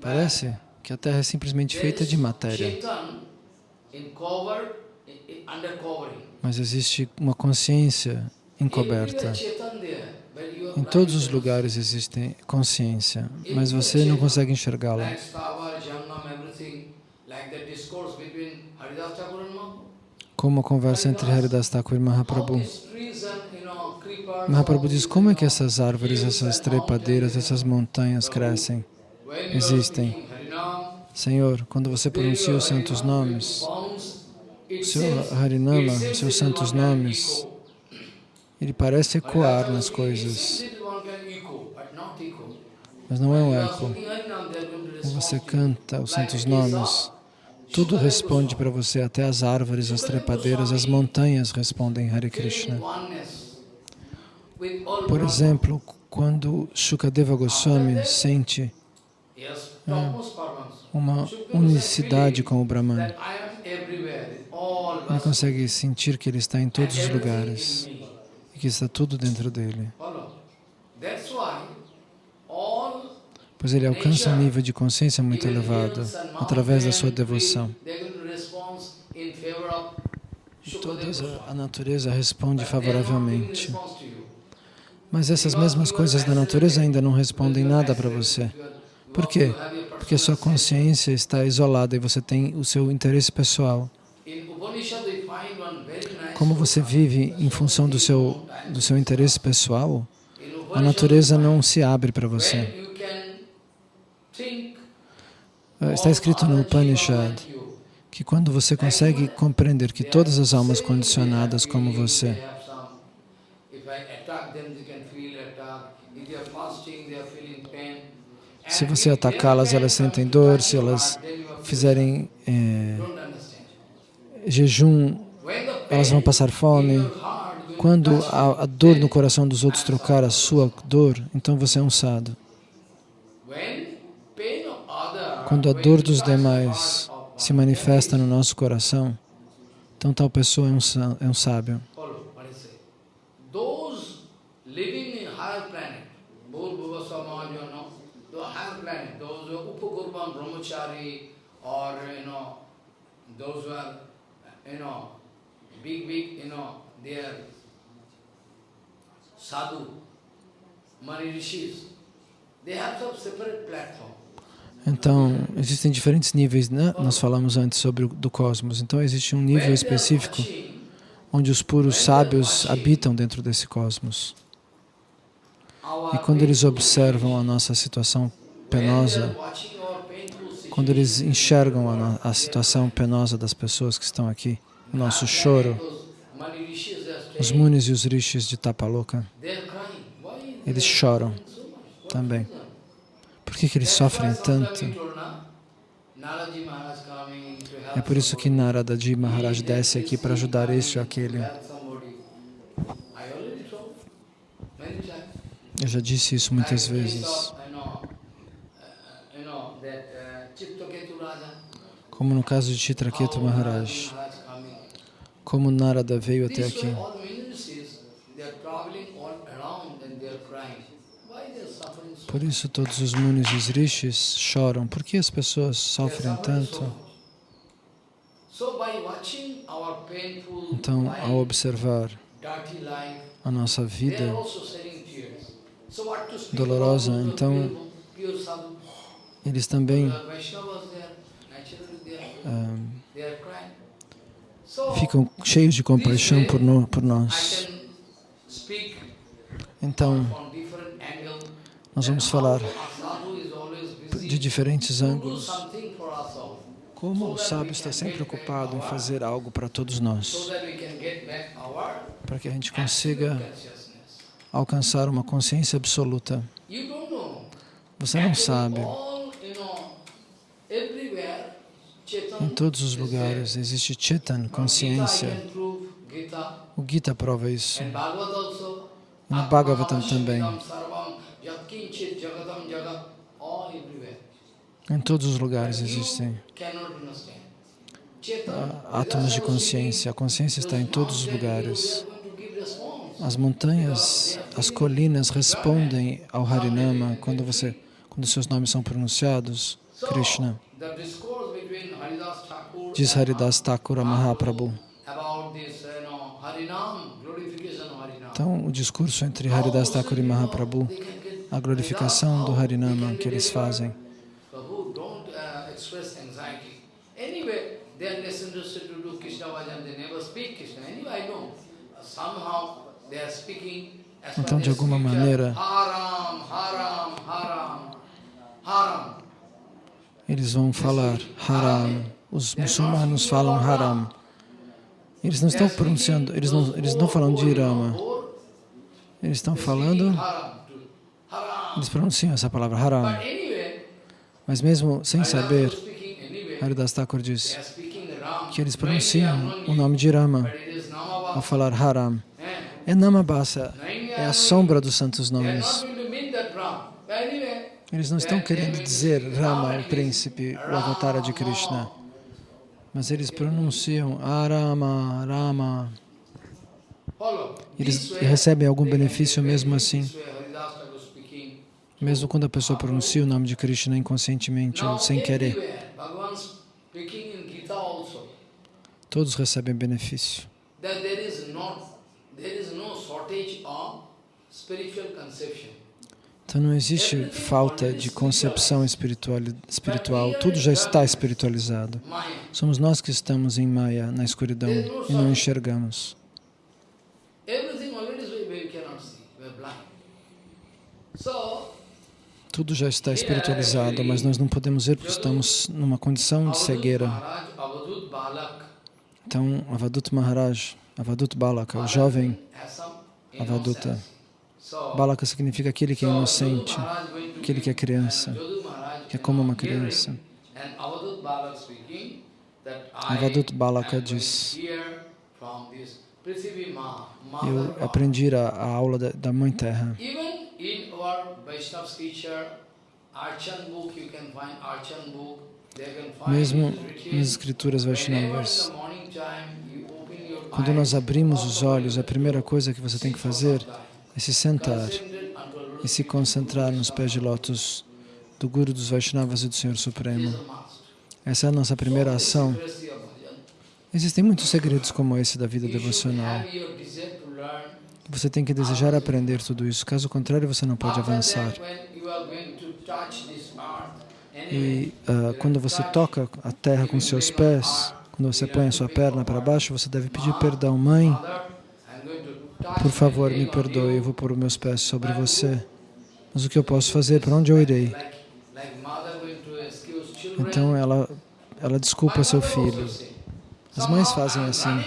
Parece que a Terra é simplesmente feita de matéria. Mas existe uma consciência encoberta. Em todos os lugares existe consciência, mas você não consegue enxergá-la. Como a conversa entre Haridas Thakur e Mahaprabhu. Mahaprabhu diz, como é que essas árvores, essas trepadeiras, essas montanhas crescem, existem? Senhor, quando você pronuncia os santos nomes, o seu Harinama, seus santos nomes, ele parece ecoar nas coisas, mas não é um eco. Quando você canta os santos nomes, tudo responde para você, até as árvores, as trepadeiras, as montanhas respondem Hare Krishna. Por exemplo, quando Shukadeva Goswami sente é, uma unicidade com o Brahman, ele consegue sentir que ele está em todos os lugares e que está tudo dentro dele. Pois ele alcança um nível de consciência muito elevado através da sua devoção. Toda a natureza responde favoravelmente. Mas essas mesmas coisas da natureza ainda não respondem nada para você. Por quê? Porque sua consciência está isolada e você tem o seu interesse pessoal. Como você vive em função do seu, do seu interesse pessoal, a natureza não se abre para você. Ah, está escrito no Upanishad que quando você consegue compreender que todas as almas condicionadas como você se você atacá-las, elas sentem dor, se elas fizerem é, jejum, elas vão passar fome. Quando a, a dor no coração dos outros trocar a sua dor, então você é um sábio. Quando a dor dos demais se manifesta no nosso coração, então tal pessoa é um, é um sábio. Or you know those who are you know big big you know they are sadhu mani rishis they have some separate platform então, existem diferentes níveis, né? Nós falamos antes sobre o do cosmos. Então, existe um nível específico onde os puros sábios habitam dentro desse cosmos. E quando eles observam a nossa situação penosa, quando eles enxergam a, a situação penosa das pessoas que estão aqui, o nosso choro, os munis e os rishis de Tapaloka, eles choram também. Por que, que eles sofrem tanto? É por isso que Naradaji Maharaj desce aqui para ajudar este ou aquele. Eu já disse isso muitas vezes. Como no caso de Chitraketu Maharaj, como Narada veio até aqui. Por isso todos os munis e os rishis choram. Por que as pessoas sofrem tanto? Então, ao observar a nossa vida dolorosa, então eles também ficam cheios de compaixão por, no, por nós. Então, nós vamos falar de diferentes ângulos. Como o sábio está sempre ocupado em fazer algo para todos nós, para que a gente consiga alcançar uma consciência absoluta. Você não sabe em todos os lugares existe Chetan, consciência. O Gita prova isso. E no Bhagavatam também. Em todos os lugares existem átomos de consciência. A consciência está em todos os lugares. As montanhas, as colinas respondem ao Harinama quando você, quando seus nomes são pronunciados, Krishna. Diz Haridas Thakura Mahaprabhu. Então, o discurso entre Haridas Thakur e Mahaprabhu, a glorificação do Harinama que eles fazem. Então, de alguma maneira, eles vão falar Haram. Os muçulmanos falam Haram. Eles não estão pronunciando, eles não, eles não falam de Rama. Eles estão falando, eles pronunciam essa palavra Haram. Mas mesmo sem saber, Haridas Thakur diz que eles pronunciam o nome de Rama ao falar Haram. É Namabasa, é a sombra dos santos nomes. Eles não estão querendo dizer Rama, o príncipe, o avatara de Krishna, mas eles pronunciam Arama, Rama. Eles recebem algum benefício mesmo assim, mesmo quando a pessoa pronuncia o nome de Krishna inconscientemente ou sem querer. Todos recebem benefício. Is no shortage of spiritual conception. Então não existe falta de concepção espiritual, espiritual, tudo já está espiritualizado. Somos nós que estamos em Maya, na escuridão, e não enxergamos. Tudo já está espiritualizado, mas nós não podemos ver porque estamos numa condição de cegueira. Então, Avadut Maharaj, Avadut Balaka, o jovem Avaduta, Balaka significa aquele que é inocente, aquele que é criança, que é como uma criança. Avadut Balaka diz, eu aprendi a, a aula da, da Mãe Terra. Mesmo nas escrituras Vaishnavas, quando nós abrimos os olhos, a primeira coisa que você tem que fazer é se sentar e se concentrar nos pés de lótus do Guru dos Vaishnavas e do Senhor Supremo. Essa é a nossa primeira ação. Existem muitos segredos como esse da vida devocional. Você tem que desejar aprender tudo isso, caso contrário você não pode avançar. E uh, quando você toca a terra com seus pés, quando você põe a sua perna para baixo, você deve pedir perdão. Mãe, por favor, me perdoe, eu vou pôr os meus pés sobre você. Mas o que eu posso fazer? Para onde eu irei? Então ela, ela desculpa seu filho. As mães fazem assim.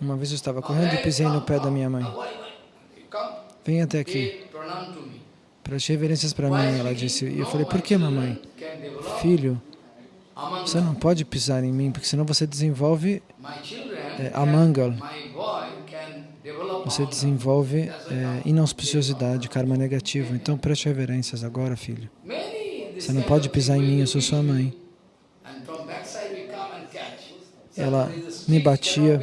Uma vez eu estava correndo e pisei no pé da minha mãe. Vem até aqui. Preste reverências para mim, ela disse. E eu falei, por que, mamãe? Filho, você não pode pisar em mim, porque senão você desenvolve é, amangal. Você desenvolve é, inauspiciosidade, karma negativo. Então preste reverências agora, filho. Você não pode pisar em mim, eu sou sua mãe. Ela me batia.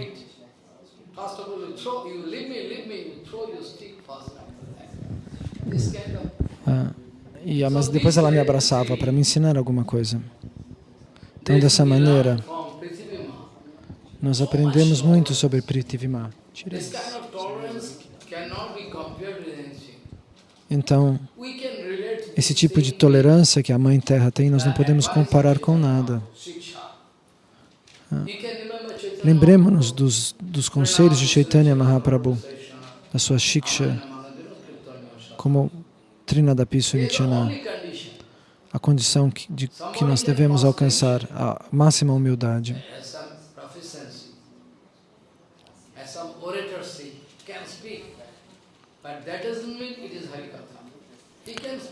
Ah, e, mas depois ela me abraçava para me ensinar alguma coisa. Então, dessa maneira, nós aprendemos muito sobre Prithivima. Então, esse tipo de tolerância que a Mãe Terra tem, nós não podemos comparar com nada. Ah. Lembremos-nos dos, dos conselhos de Chaitanya Mahaprabhu, da sua Shiksha, como Trinadapi Sunichana, a condição que, de, que nós devemos alcançar, a máxima humildade.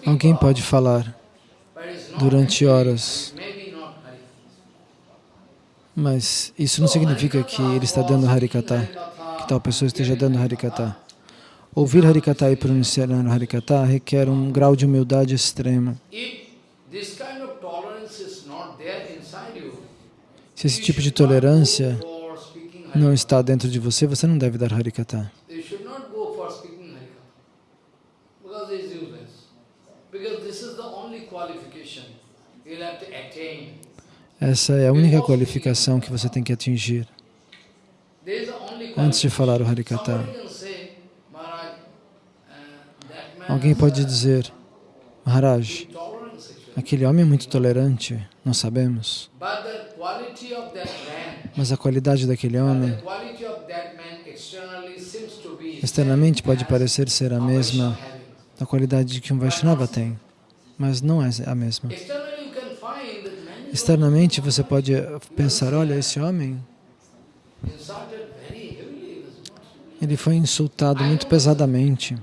Alguém pode falar durante horas, mas isso não significa que ele está dando Harikata, que tal pessoa esteja dando Harikata. Ouvir Harikata e pronunciar Harikata requer um grau de humildade extrema. Se esse tipo de tolerância não está dentro de você, você não deve dar Harikata. Essa é a única qualificação que você tem que atingir antes de falar o Harikata. Alguém pode dizer, Maharaj, aquele homem é muito tolerante, nós sabemos. Mas a qualidade daquele homem externamente pode parecer ser a mesma da qualidade que um Vaishnava tem, mas não é a mesma. Externamente você pode pensar, olha, esse homem, ele foi insultado muito pesadamente.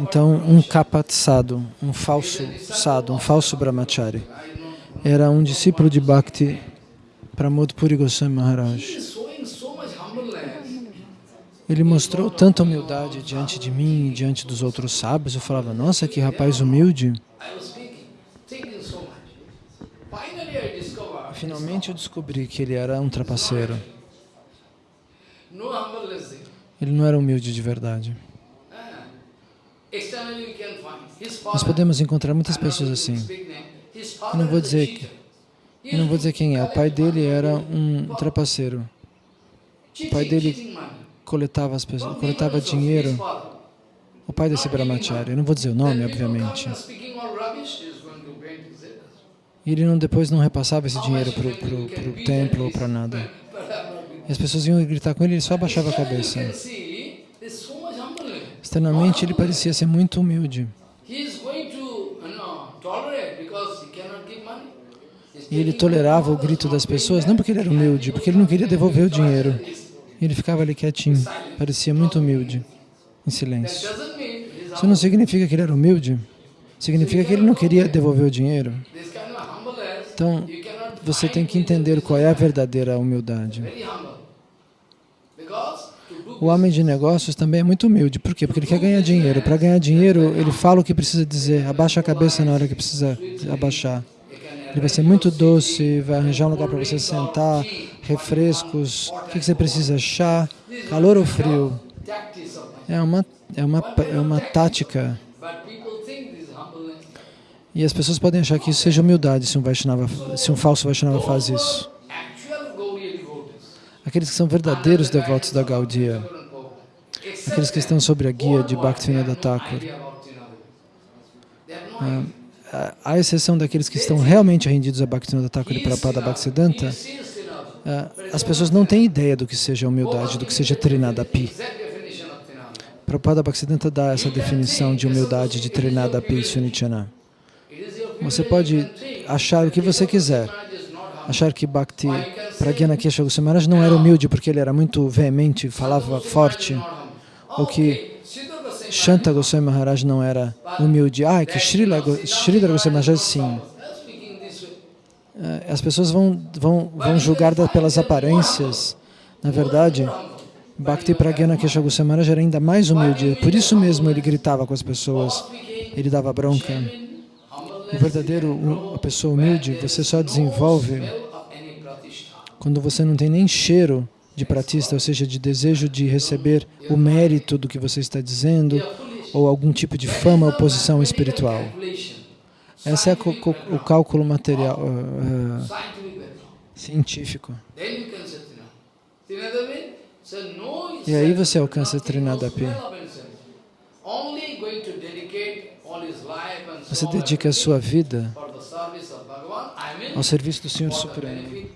Então, um kapat sadhu, um falso sadhu, um falso brahmachari, era um discípulo de Bhakti Pramod Puri Goswami Maharaj. Ele mostrou tanta humildade diante de mim e diante dos outros sábios. Eu falava, nossa, que rapaz humilde. Finalmente eu descobri que ele era um trapaceiro. Ele não era humilde de verdade. Nós podemos encontrar muitas pessoas assim. Eu não vou dizer que, eu não vou dizer quem é. O pai dele era um trapaceiro. O pai dele coletava as pessoas, coletava dinheiro. O pai desse brahmachari, eu não vou dizer o nome, obviamente. E ele não, depois não repassava esse dinheiro para o templo ou para nada. E as pessoas iam gritar com ele, ele só abaixava a cabeça. Externamente ele parecia ser muito humilde. E ele tolerava o grito das pessoas, não porque ele era humilde, porque ele não queria devolver o dinheiro. Ele ficava ali quietinho, parecia muito humilde, em silêncio. Isso não significa que ele era humilde, significa que ele não queria devolver o dinheiro. Então, você tem que entender qual é a verdadeira humildade. O homem de negócios também é muito humilde. Por quê? Porque ele quer ganhar dinheiro. Para ganhar dinheiro, ele fala o que precisa dizer, abaixa a cabeça na hora que precisa abaixar. Ele vai ser muito doce, vai arranjar um lugar para você sentar, refrescos, o que você precisa, chá, calor ou frio. É uma, é uma, é uma tática. E as pessoas podem achar que isso seja humildade se um, Vaishnava, se um falso Vaishnava faz isso. Aqueles que são verdadeiros devotos da Gaudiya, aqueles que estão sob a guia de Bhaktivinoda Thakur, ah, à exceção daqueles que estão realmente rendidos a Bhaktivinoda Thakur e Prabhupada Bhaktisiddhanta, ah, as pessoas não têm ideia do que seja humildade, do que seja Trinadapi. Prabhupada Bhaktisiddhanta dá essa definição de humildade de Trinadapi Sunichana. Você pode achar o que você quiser, achar que Bhakti Pragyana Kesha Goswami não era humilde porque ele era muito veemente, falava forte, ou que Shanta Goswami Maharaj não era humilde. Ah, que Srila, Goswami Maharaj sim. Eh, as pessoas vão, vão, vão julgar pelas aparências. Na verdade, Bhakti Pragyana Kesha Maharaj era ainda mais humilde. Por isso mesmo ele gritava com as pessoas, ele dava bronca. O verdadeiro, a pessoa humilde, você só desenvolve quando você não tem nem cheiro de pratista, ou seja, de desejo de receber o mérito do que você está dizendo, ou algum tipo de fama ou posição espiritual. Esse é o cálculo material, uh, científico. E aí você alcança Trinadapi. Você dedica a sua vida ao serviço do Senhor Supremo.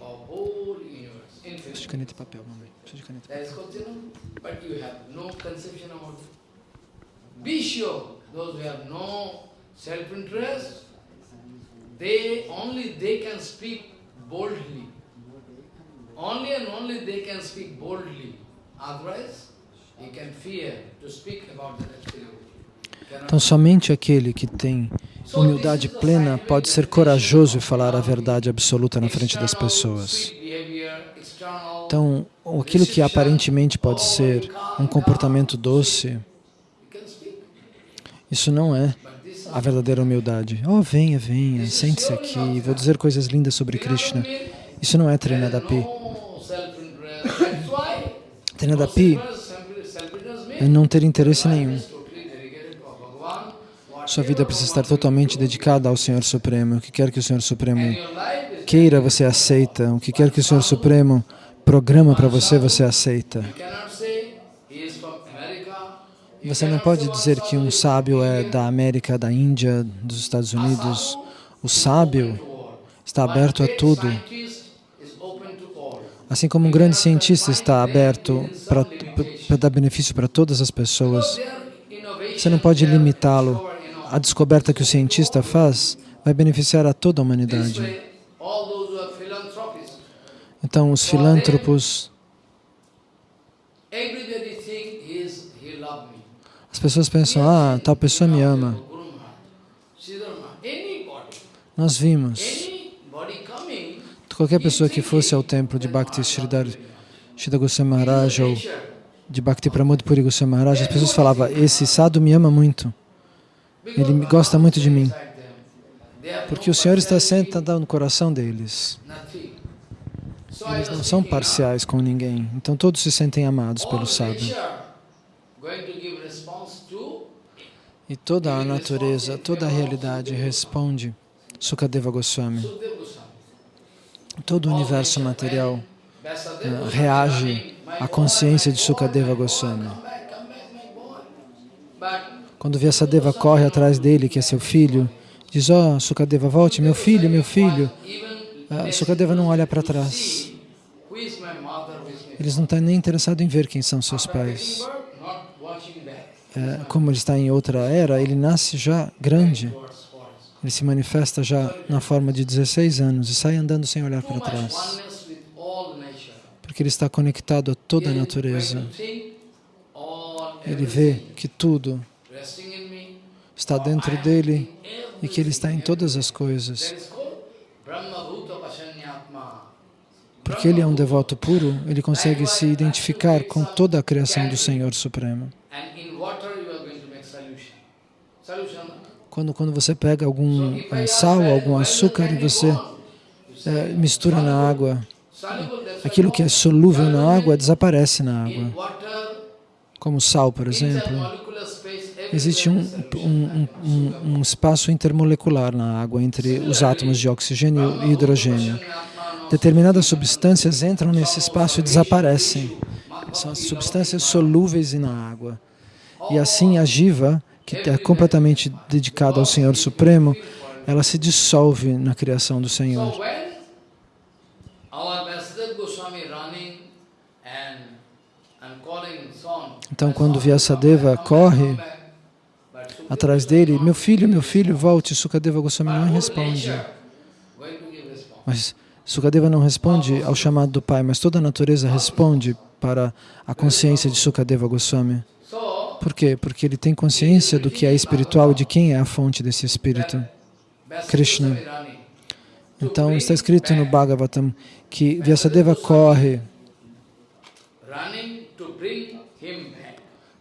Preciso de caneta e papel, mamãe. Preciso de caneta e papel. They only they can speak boldly. Only and only they can speak boldly. Otherwise, you can fear to speak about the absolute. Então, somente aquele que tem humildade plena pode ser corajoso e falar a verdade absoluta na frente das pessoas. Então, aquilo que aparentemente pode ser um comportamento doce, isso não é a verdadeira humildade. Oh, venha, venha, sente-se aqui, vou dizer coisas lindas sobre Krishna. Isso não é Trinadapi. Trinadapi é não ter interesse nenhum. Sua vida precisa estar totalmente dedicada ao Senhor Supremo. O que quer que o Senhor Supremo queira, você aceita. O que quer que o Senhor Supremo programa para você, você aceita. Você não pode dizer que um sábio é da América, da Índia, dos Estados Unidos. O sábio está aberto a tudo. Assim como um grande cientista está aberto para dar benefício para todas as pessoas, você não pode limitá-lo. A descoberta que o cientista faz vai beneficiar a toda a humanidade. Então, os filântropos, as pessoas pensam, ah, tal pessoa me ama. Nós vimos, qualquer pessoa que fosse ao templo de Bhakti Sridhar Shida Goswami Maharaj ou de Bhakti Pramod Puri Goswami Maharaj, as pessoas falavam, esse sadhu me ama muito, ele gosta muito de mim, porque o Senhor está sentado no coração deles. Eles não são parciais com ninguém, então todos se sentem amados pelo sábio. E toda a natureza, toda a realidade responde Sukadeva Goswami. Todo o universo material uh, reage à consciência de Sukadeva Goswami. Quando Vyasadeva corre atrás dele, que é seu filho, diz, ó, oh, Sukadeva, volte, meu filho, meu filho. Uh, Sukadeva não olha para trás. Eles não estão nem interessados em ver quem são seus pais. É, como ele está em outra era, ele nasce já grande. Ele se manifesta já na forma de 16 anos e sai andando sem olhar para trás. Porque ele está conectado a toda a natureza. Ele vê que tudo está dentro dele e que ele está em todas as coisas. Porque ele é um devoto puro, ele consegue se identificar com toda a criação do Senhor Supremo. Quando, quando você pega algum é, sal, algum açúcar e você é, mistura na água, aquilo que é solúvel na água desaparece na água. Como sal, por exemplo. Existe um, um, um, um espaço intermolecular na água entre os átomos de oxigênio e hidrogênio. Determinadas substâncias entram nesse espaço e desaparecem. São as substâncias solúveis na água. E assim a jiva, que é completamente dedicada ao Senhor Supremo, ela se dissolve na criação do Senhor. Então, quando Vyasadeva corre atrás dele, meu filho, meu filho, volte, Sukadeva Goswami não responde. Mas Sukadeva não responde ao chamado do pai, mas toda a natureza responde para a consciência de Sukadeva Goswami. Por quê? Porque ele tem consciência do que é espiritual e de quem é a fonte desse espírito, Krishna. Então, está escrito no Bhagavatam que Vyasadeva corre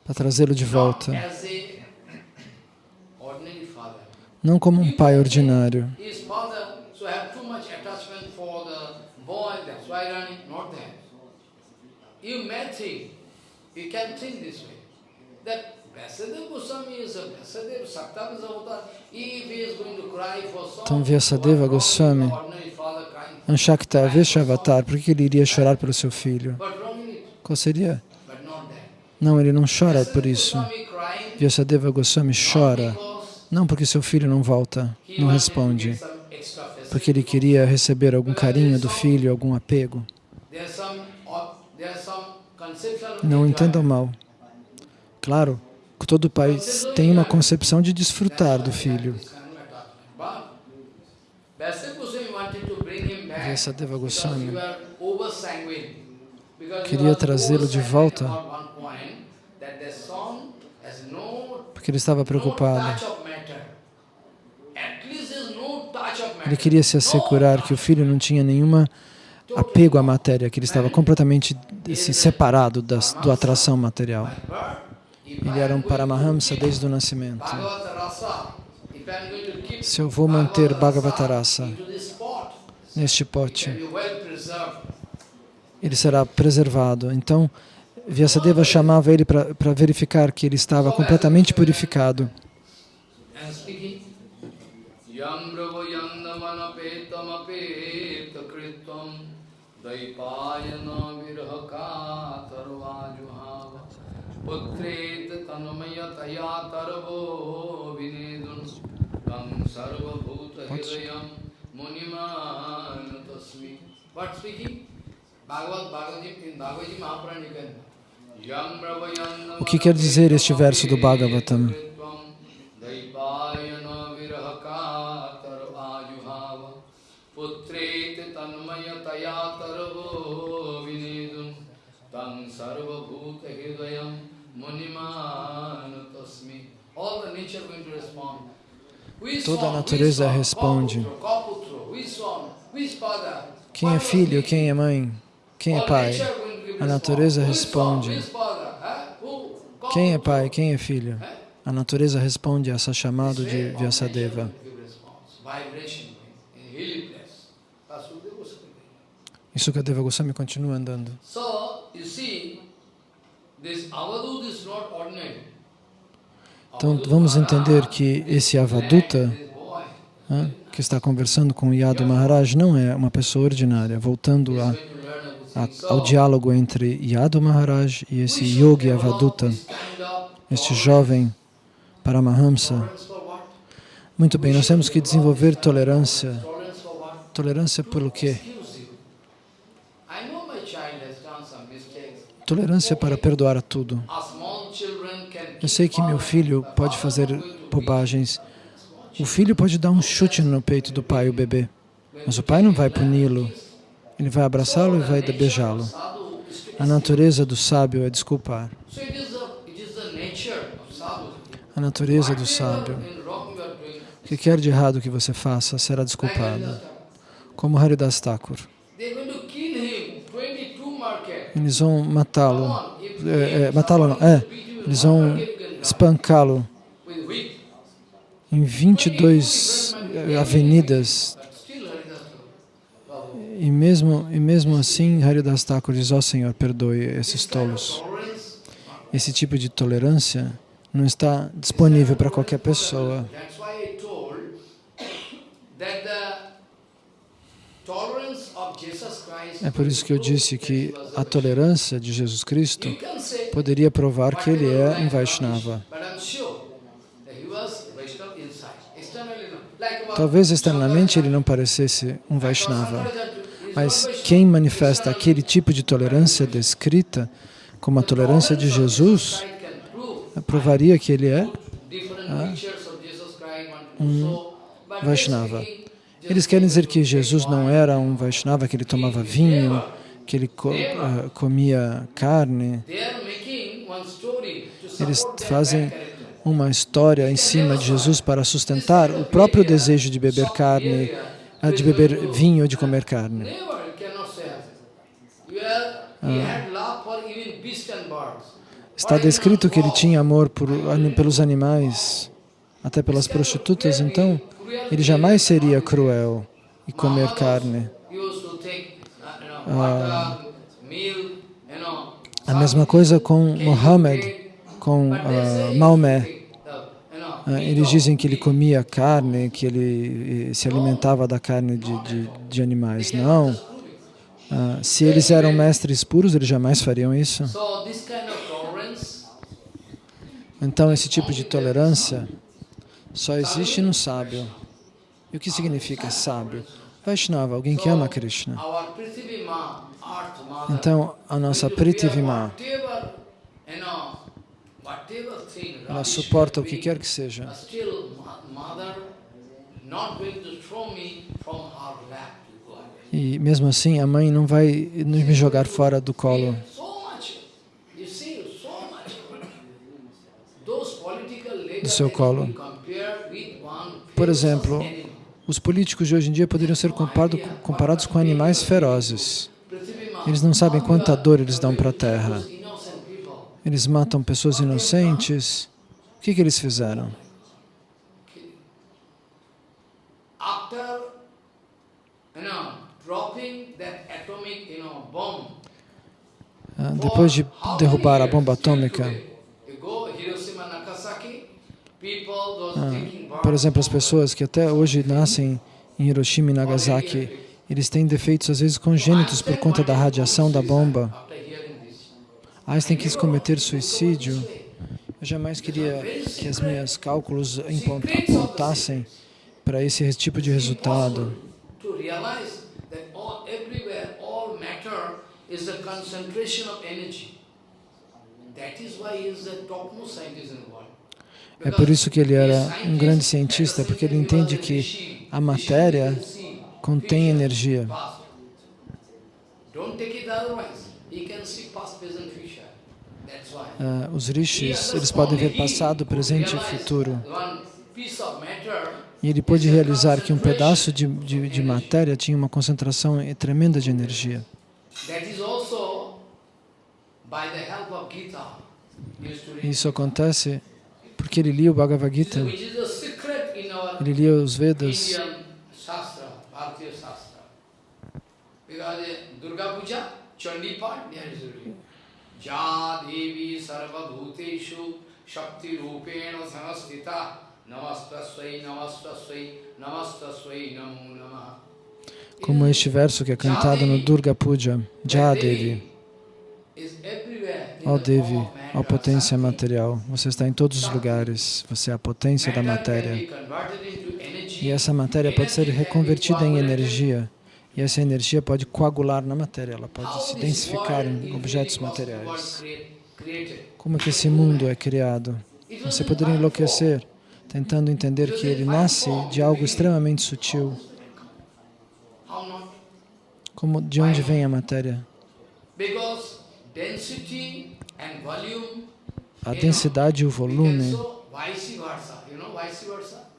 para trazê-lo de volta. Não como um pai ordinário. Então, Vyasadeva Goswami, Anshakta Veshavatar, por que ele iria chorar pelo seu filho? Qual seria? Não, ele não chora por isso. Vyasadeva Goswami chora, não porque seu filho não volta, não responde, porque ele queria receber algum carinho do filho, algum apego. Não entendam mal. Claro, todo pai tem uma concepção de desfrutar do filho. Vyasadeva Goswami queria trazê-lo de volta porque ele estava preocupado. Ele queria se assegurar que o filho não tinha nenhuma apego à matéria, que ele estava completamente assim, separado das, do atração material. Ele era um Paramahamsa desde o nascimento. Se eu vou manter Bhagavatarasa neste pote, ele será preservado. Então, Vyasadeva chamava ele para verificar que ele estava completamente purificado. Yam bravo yam yandamana petam apeta kritvam Daipayana virhaka tarvajuhava Putret tanmayataya tarvo vinedun Tam sarva bhuta hridayam munimana tasmi What speaking? Bhagavad Bhagavad Bhagavad Mahapranikan O que quer dizer este verso do Bhagavatam? Toda a natureza responde. Quem é filho, quem é mãe, quem é pai? A natureza responde. Quem é pai, quem é filho? A natureza responde a essa chamada de Vyasadeva. E Sukadeva Goswami continua andando. Então, vamos entender que esse Avaduta, que está conversando com Yadu Maharaj, não é uma pessoa ordinária. Voltando a ao diálogo entre Yadu Maharaj e esse Yogi Avaduta, este jovem Paramahamsa. Muito bem, nós temos que desenvolver tolerância. Tolerância pelo quê? Tolerância para perdoar a tudo. Eu sei que meu filho pode fazer bobagens. O filho pode dar um chute no peito do pai, o bebê, mas o pai não vai puni-lo. Ele vai abraçá-lo e vai beijá-lo. A natureza do sábio é desculpar. A natureza do sábio. O que quer de errado que você faça será desculpado. Como Haridas Thakur. Eles vão matá-lo. É, é, matá-lo não, é. Eles vão espancá-lo em 22 avenidas. E mesmo, e mesmo assim, Haridas Thakur diz, ó oh, Senhor, perdoe esses tolos. Esse tipo de tolerância não está disponível para qualquer pessoa. É por isso que eu disse que a tolerância de Jesus Cristo poderia provar que ele é um Vaishnava. Talvez externamente ele não parecesse um Vaishnava, mas quem manifesta aquele tipo de tolerância descrita como a tolerância de Jesus, provaria que ele é ah, um Vaishnava. Eles querem dizer que Jesus não era um Vaishnava, que ele tomava vinho, que ele co uh, comia carne. Eles fazem uma história em cima de Jesus para sustentar o próprio desejo de beber carne, uh, de beber vinho, de comer carne. Ah. Está descrito que ele tinha amor por, pelos animais, até pelas prostitutas, então ele jamais seria cruel e comer carne. Ah, a mesma coisa com Mohammed, com ah, Maomé. Ah, eles dizem que ele comia carne, que ele se alimentava da carne de, de, de animais. Não. Ah, se eles eram mestres puros, eles jamais fariam isso. Então, esse tipo de tolerância só existe no sábio. E o que significa sábio? Vaishnava, alguém que ama Krishna. Então, a nossa Prithivima, ela suporta o que quer que seja. E mesmo assim, a mãe não vai me jogar fora do colo. Do seu colo. Por exemplo, os políticos de hoje em dia poderiam ser comparado, comparados com animais ferozes. Eles não sabem quanta dor eles dão para a terra. Eles matam pessoas inocentes. O que, que eles fizeram? Ah, depois de derrubar a bomba atômica, ah, por exemplo, as pessoas que até hoje nascem em Hiroshima e Nagasaki, eles têm defeitos às vezes congênitos por conta da radiação da bomba. Einstein quis cometer suicídio. Eu jamais queria que as minhas cálculos apontassem para esse tipo de resultado. É por isso que ele era um grande cientista, porque ele entende que a matéria contém energia. Uh, os rishis, eles podem ver passado, presente e futuro. E ele pôde realizar que um pedaço de, de, de matéria tinha uma concentração tremenda de energia. Isso acontece porque ele lia o Bhagavad Gita, ele lia os Vedas. Durga Puja, Chandi Part, there is Ja Devi Sarva Bhuteshu Shakti Rupena Sanastita Namastasvai Namastasvai Namastasvai Namo Namaha. Como este verso que é cantado no Durga Puja, Ja Devi. Ó Devi, oh potência material, você está em todos os lugares, você é a potência da matéria. E essa matéria pode ser reconvertida em energia. E essa energia pode coagular na matéria, ela pode se densificar em objetos materiais. Como é que esse mundo é criado? Você poderia enlouquecer tentando entender que ele nasce de algo extremamente sutil. Como, de onde vem a matéria? A densidade e o volume,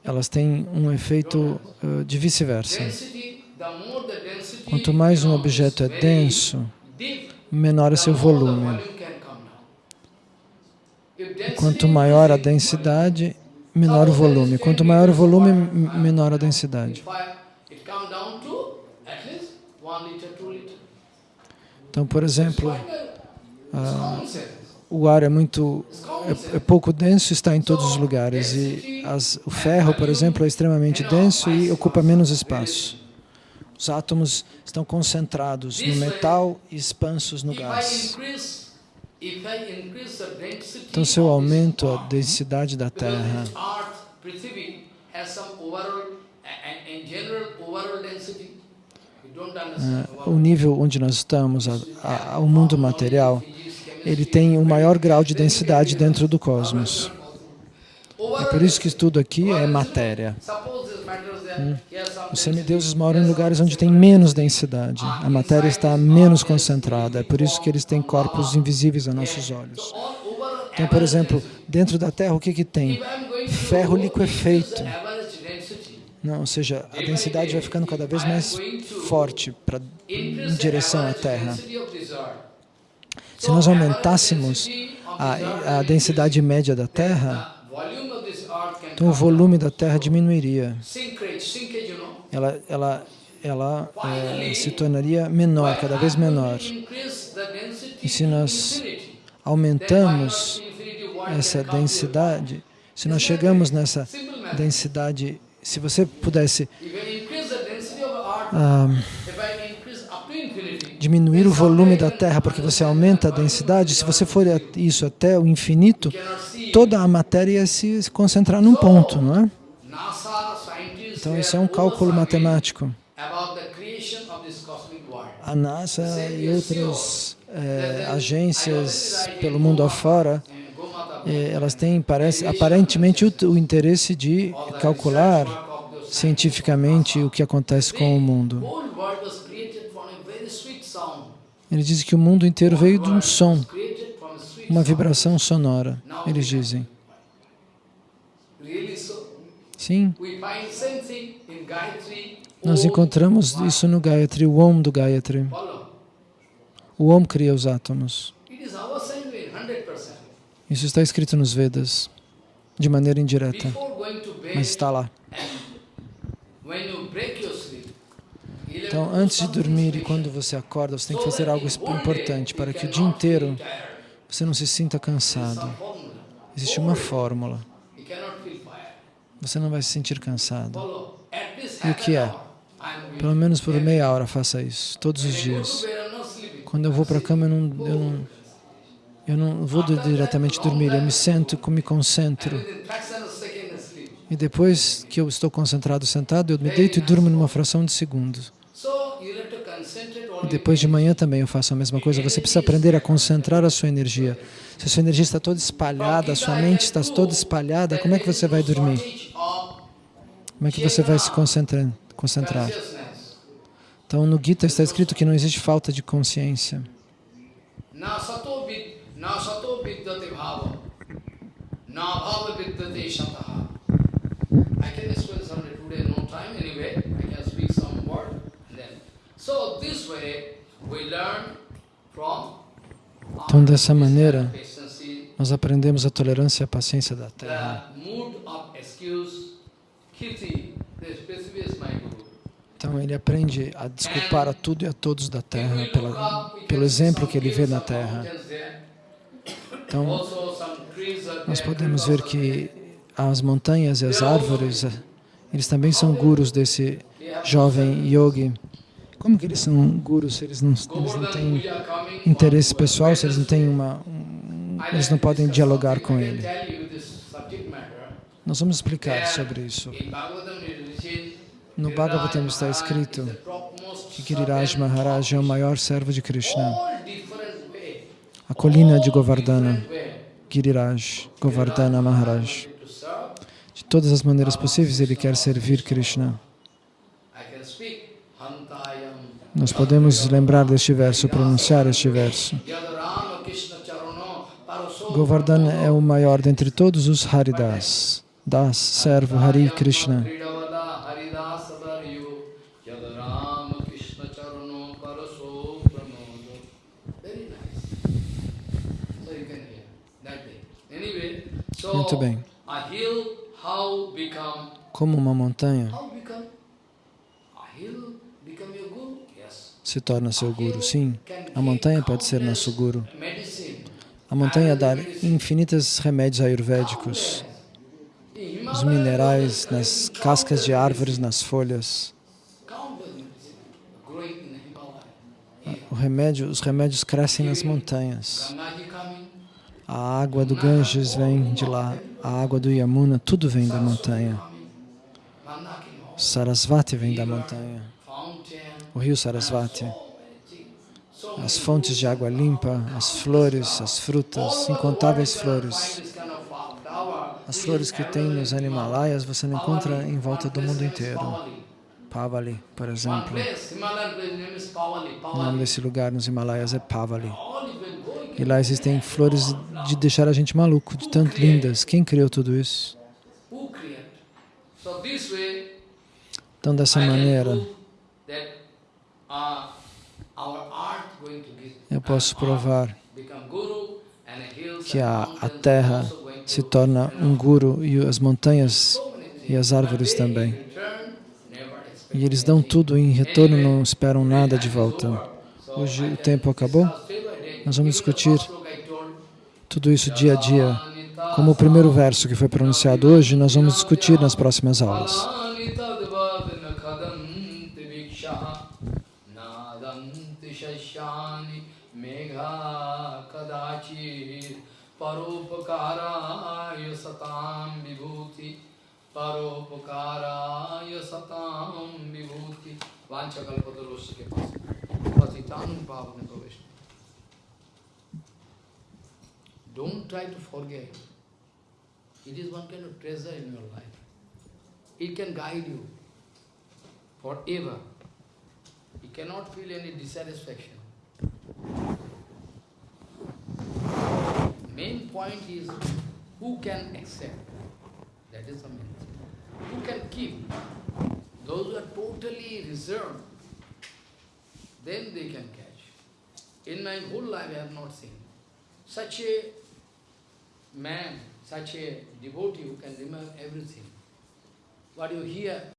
elas têm um efeito uh, de vice-versa. Quanto mais um objeto é denso, menor é seu volume. Quanto maior a densidade, menor o volume. Quanto maior o volume, menor a densidade. Então, por exemplo, ah, o ar é muito é, é, pouco denso, está em todos os lugares e as, o ferro, por exemplo, é extremamente denso e ocupa menos espaço. Os átomos estão concentrados no metal e expansos no gás. Então, se eu aumento a densidade da Terra, uh, o nível onde nós estamos, a, a, o mundo material, ele tem o um maior grau de densidade dentro do cosmos. É por isso que tudo aqui é matéria. Hum. Os semideuses moram em lugares onde tem menos densidade. A matéria está menos concentrada. É por isso que eles têm corpos invisíveis a nossos olhos. Então, por exemplo, dentro da Terra, o que, que tem? Ferro liquefeito. Não, ou seja, a densidade vai ficando cada vez mais forte pra, em direção à Terra. Se nós aumentássemos a, a densidade média da Terra, então o volume da Terra diminuiria. Ela, ela, ela é, se tornaria menor, cada vez menor. E se nós aumentamos essa densidade, se nós chegamos nessa densidade, se você pudesse ah, diminuir o volume da Terra porque você aumenta a densidade, se você for isso até o infinito, toda a matéria ia se concentrar num ponto, não é? Então, isso é um cálculo matemático. A NASA e outras é, agências pelo mundo afora, é, elas têm, parece, aparentemente, o, o interesse de calcular cientificamente o que acontece com o mundo. Ele diz que o mundo inteiro veio de um som, uma vibração sonora, eles dizem. Sim. Nós encontramos isso no Gayatri, o Om do Gayatri. O Om cria os átomos. Isso está escrito nos Vedas, de maneira indireta, mas está lá. Então, antes de dormir e quando você acorda, você tem que fazer algo importante para que o dia inteiro você não se sinta cansado. Existe uma fórmula. Você não vai se sentir cansado. E o que é? Pelo menos por meia hora faça isso, todos os dias. Quando eu vou para a cama, eu não, eu, não, eu não vou diretamente dormir, eu me sento, me concentro. E depois que eu estou concentrado sentado, eu me deito e durmo numa fração de segundo. Depois de manhã também eu faço a mesma coisa. Você precisa aprender a concentrar a sua energia. Se a sua energia está toda espalhada, a sua mente está toda espalhada, como é que você vai dormir? Como é que você vai se concentrar? concentrar? Então, no Gita está escrito que não existe falta de consciência. Na então, dessa maneira, nós aprendemos a tolerância e a paciência da Terra. Então, ele aprende a desculpar a tudo e a todos da Terra, pela, pelo exemplo que ele vê na Terra. Então, nós podemos ver que as montanhas e as árvores, eles também são gurus desse jovem yogi. Como que eles são gurus se eles não, eles não têm interesse pessoal, se eles não têm uma... Um, eles não podem dialogar com ele? Nós vamos explicar sobre isso. No Bhagavatam está escrito que Giriraj Maharaj é o maior servo de Krishna. A colina de Govardhana, Giriraj, Govardhana Maharaj. De todas as maneiras possíveis, ele quer servir Krishna. Nós podemos lembrar deste verso, pronunciar este verso. Govardhan é o maior dentre todos os Haridas. Das, servo Hari Krishna. Muito bem. Como uma montanha se torna seu guru? Sim, a montanha pode ser nosso guru. A montanha dá infinitos remédios ayurvédicos, os minerais nas cascas de árvores, nas folhas. Remédio, os remédios crescem nas montanhas. A água do Ganges vem de lá, a água do Yamuna, tudo vem da montanha. Sarasvati vem da montanha, o rio Sarasvati. As fontes de água limpa, as flores, as frutas, incontáveis flores. As flores que tem nos Himalaias você não encontra em volta do mundo inteiro. Pavali. Por exemplo. O nome desse lugar nos Himalaias é Pavali. E lá existem flores de deixar a gente maluco, de tanto lindas. Quem criou tudo isso? Então, dessa maneira, prove that uh, our art going to give eu posso provar guru and hills que a, a terra se to torna um guru e as montanhas e as árvores também. E eles dão tudo em retorno, não esperam nada de volta. Hoje o tempo acabou. Nós vamos discutir tudo isso dia a dia. Como o primeiro verso que foi pronunciado hoje, nós vamos discutir nas próximas aulas. परोपकाराय सताम विभूति, परोपकाराय सताम विभूति। वांछकल्पतरुष के पास पतितान पावन को Vishnu don't try to forget it is one can treasure in your life it can guide you for ever you can not feel any dissatisfaction Main point is who can accept. That is the main thing. Who can keep. Those who are totally reserved, then they can catch. In my whole life I have not seen such a man, such a devotee who can remember everything. What you hear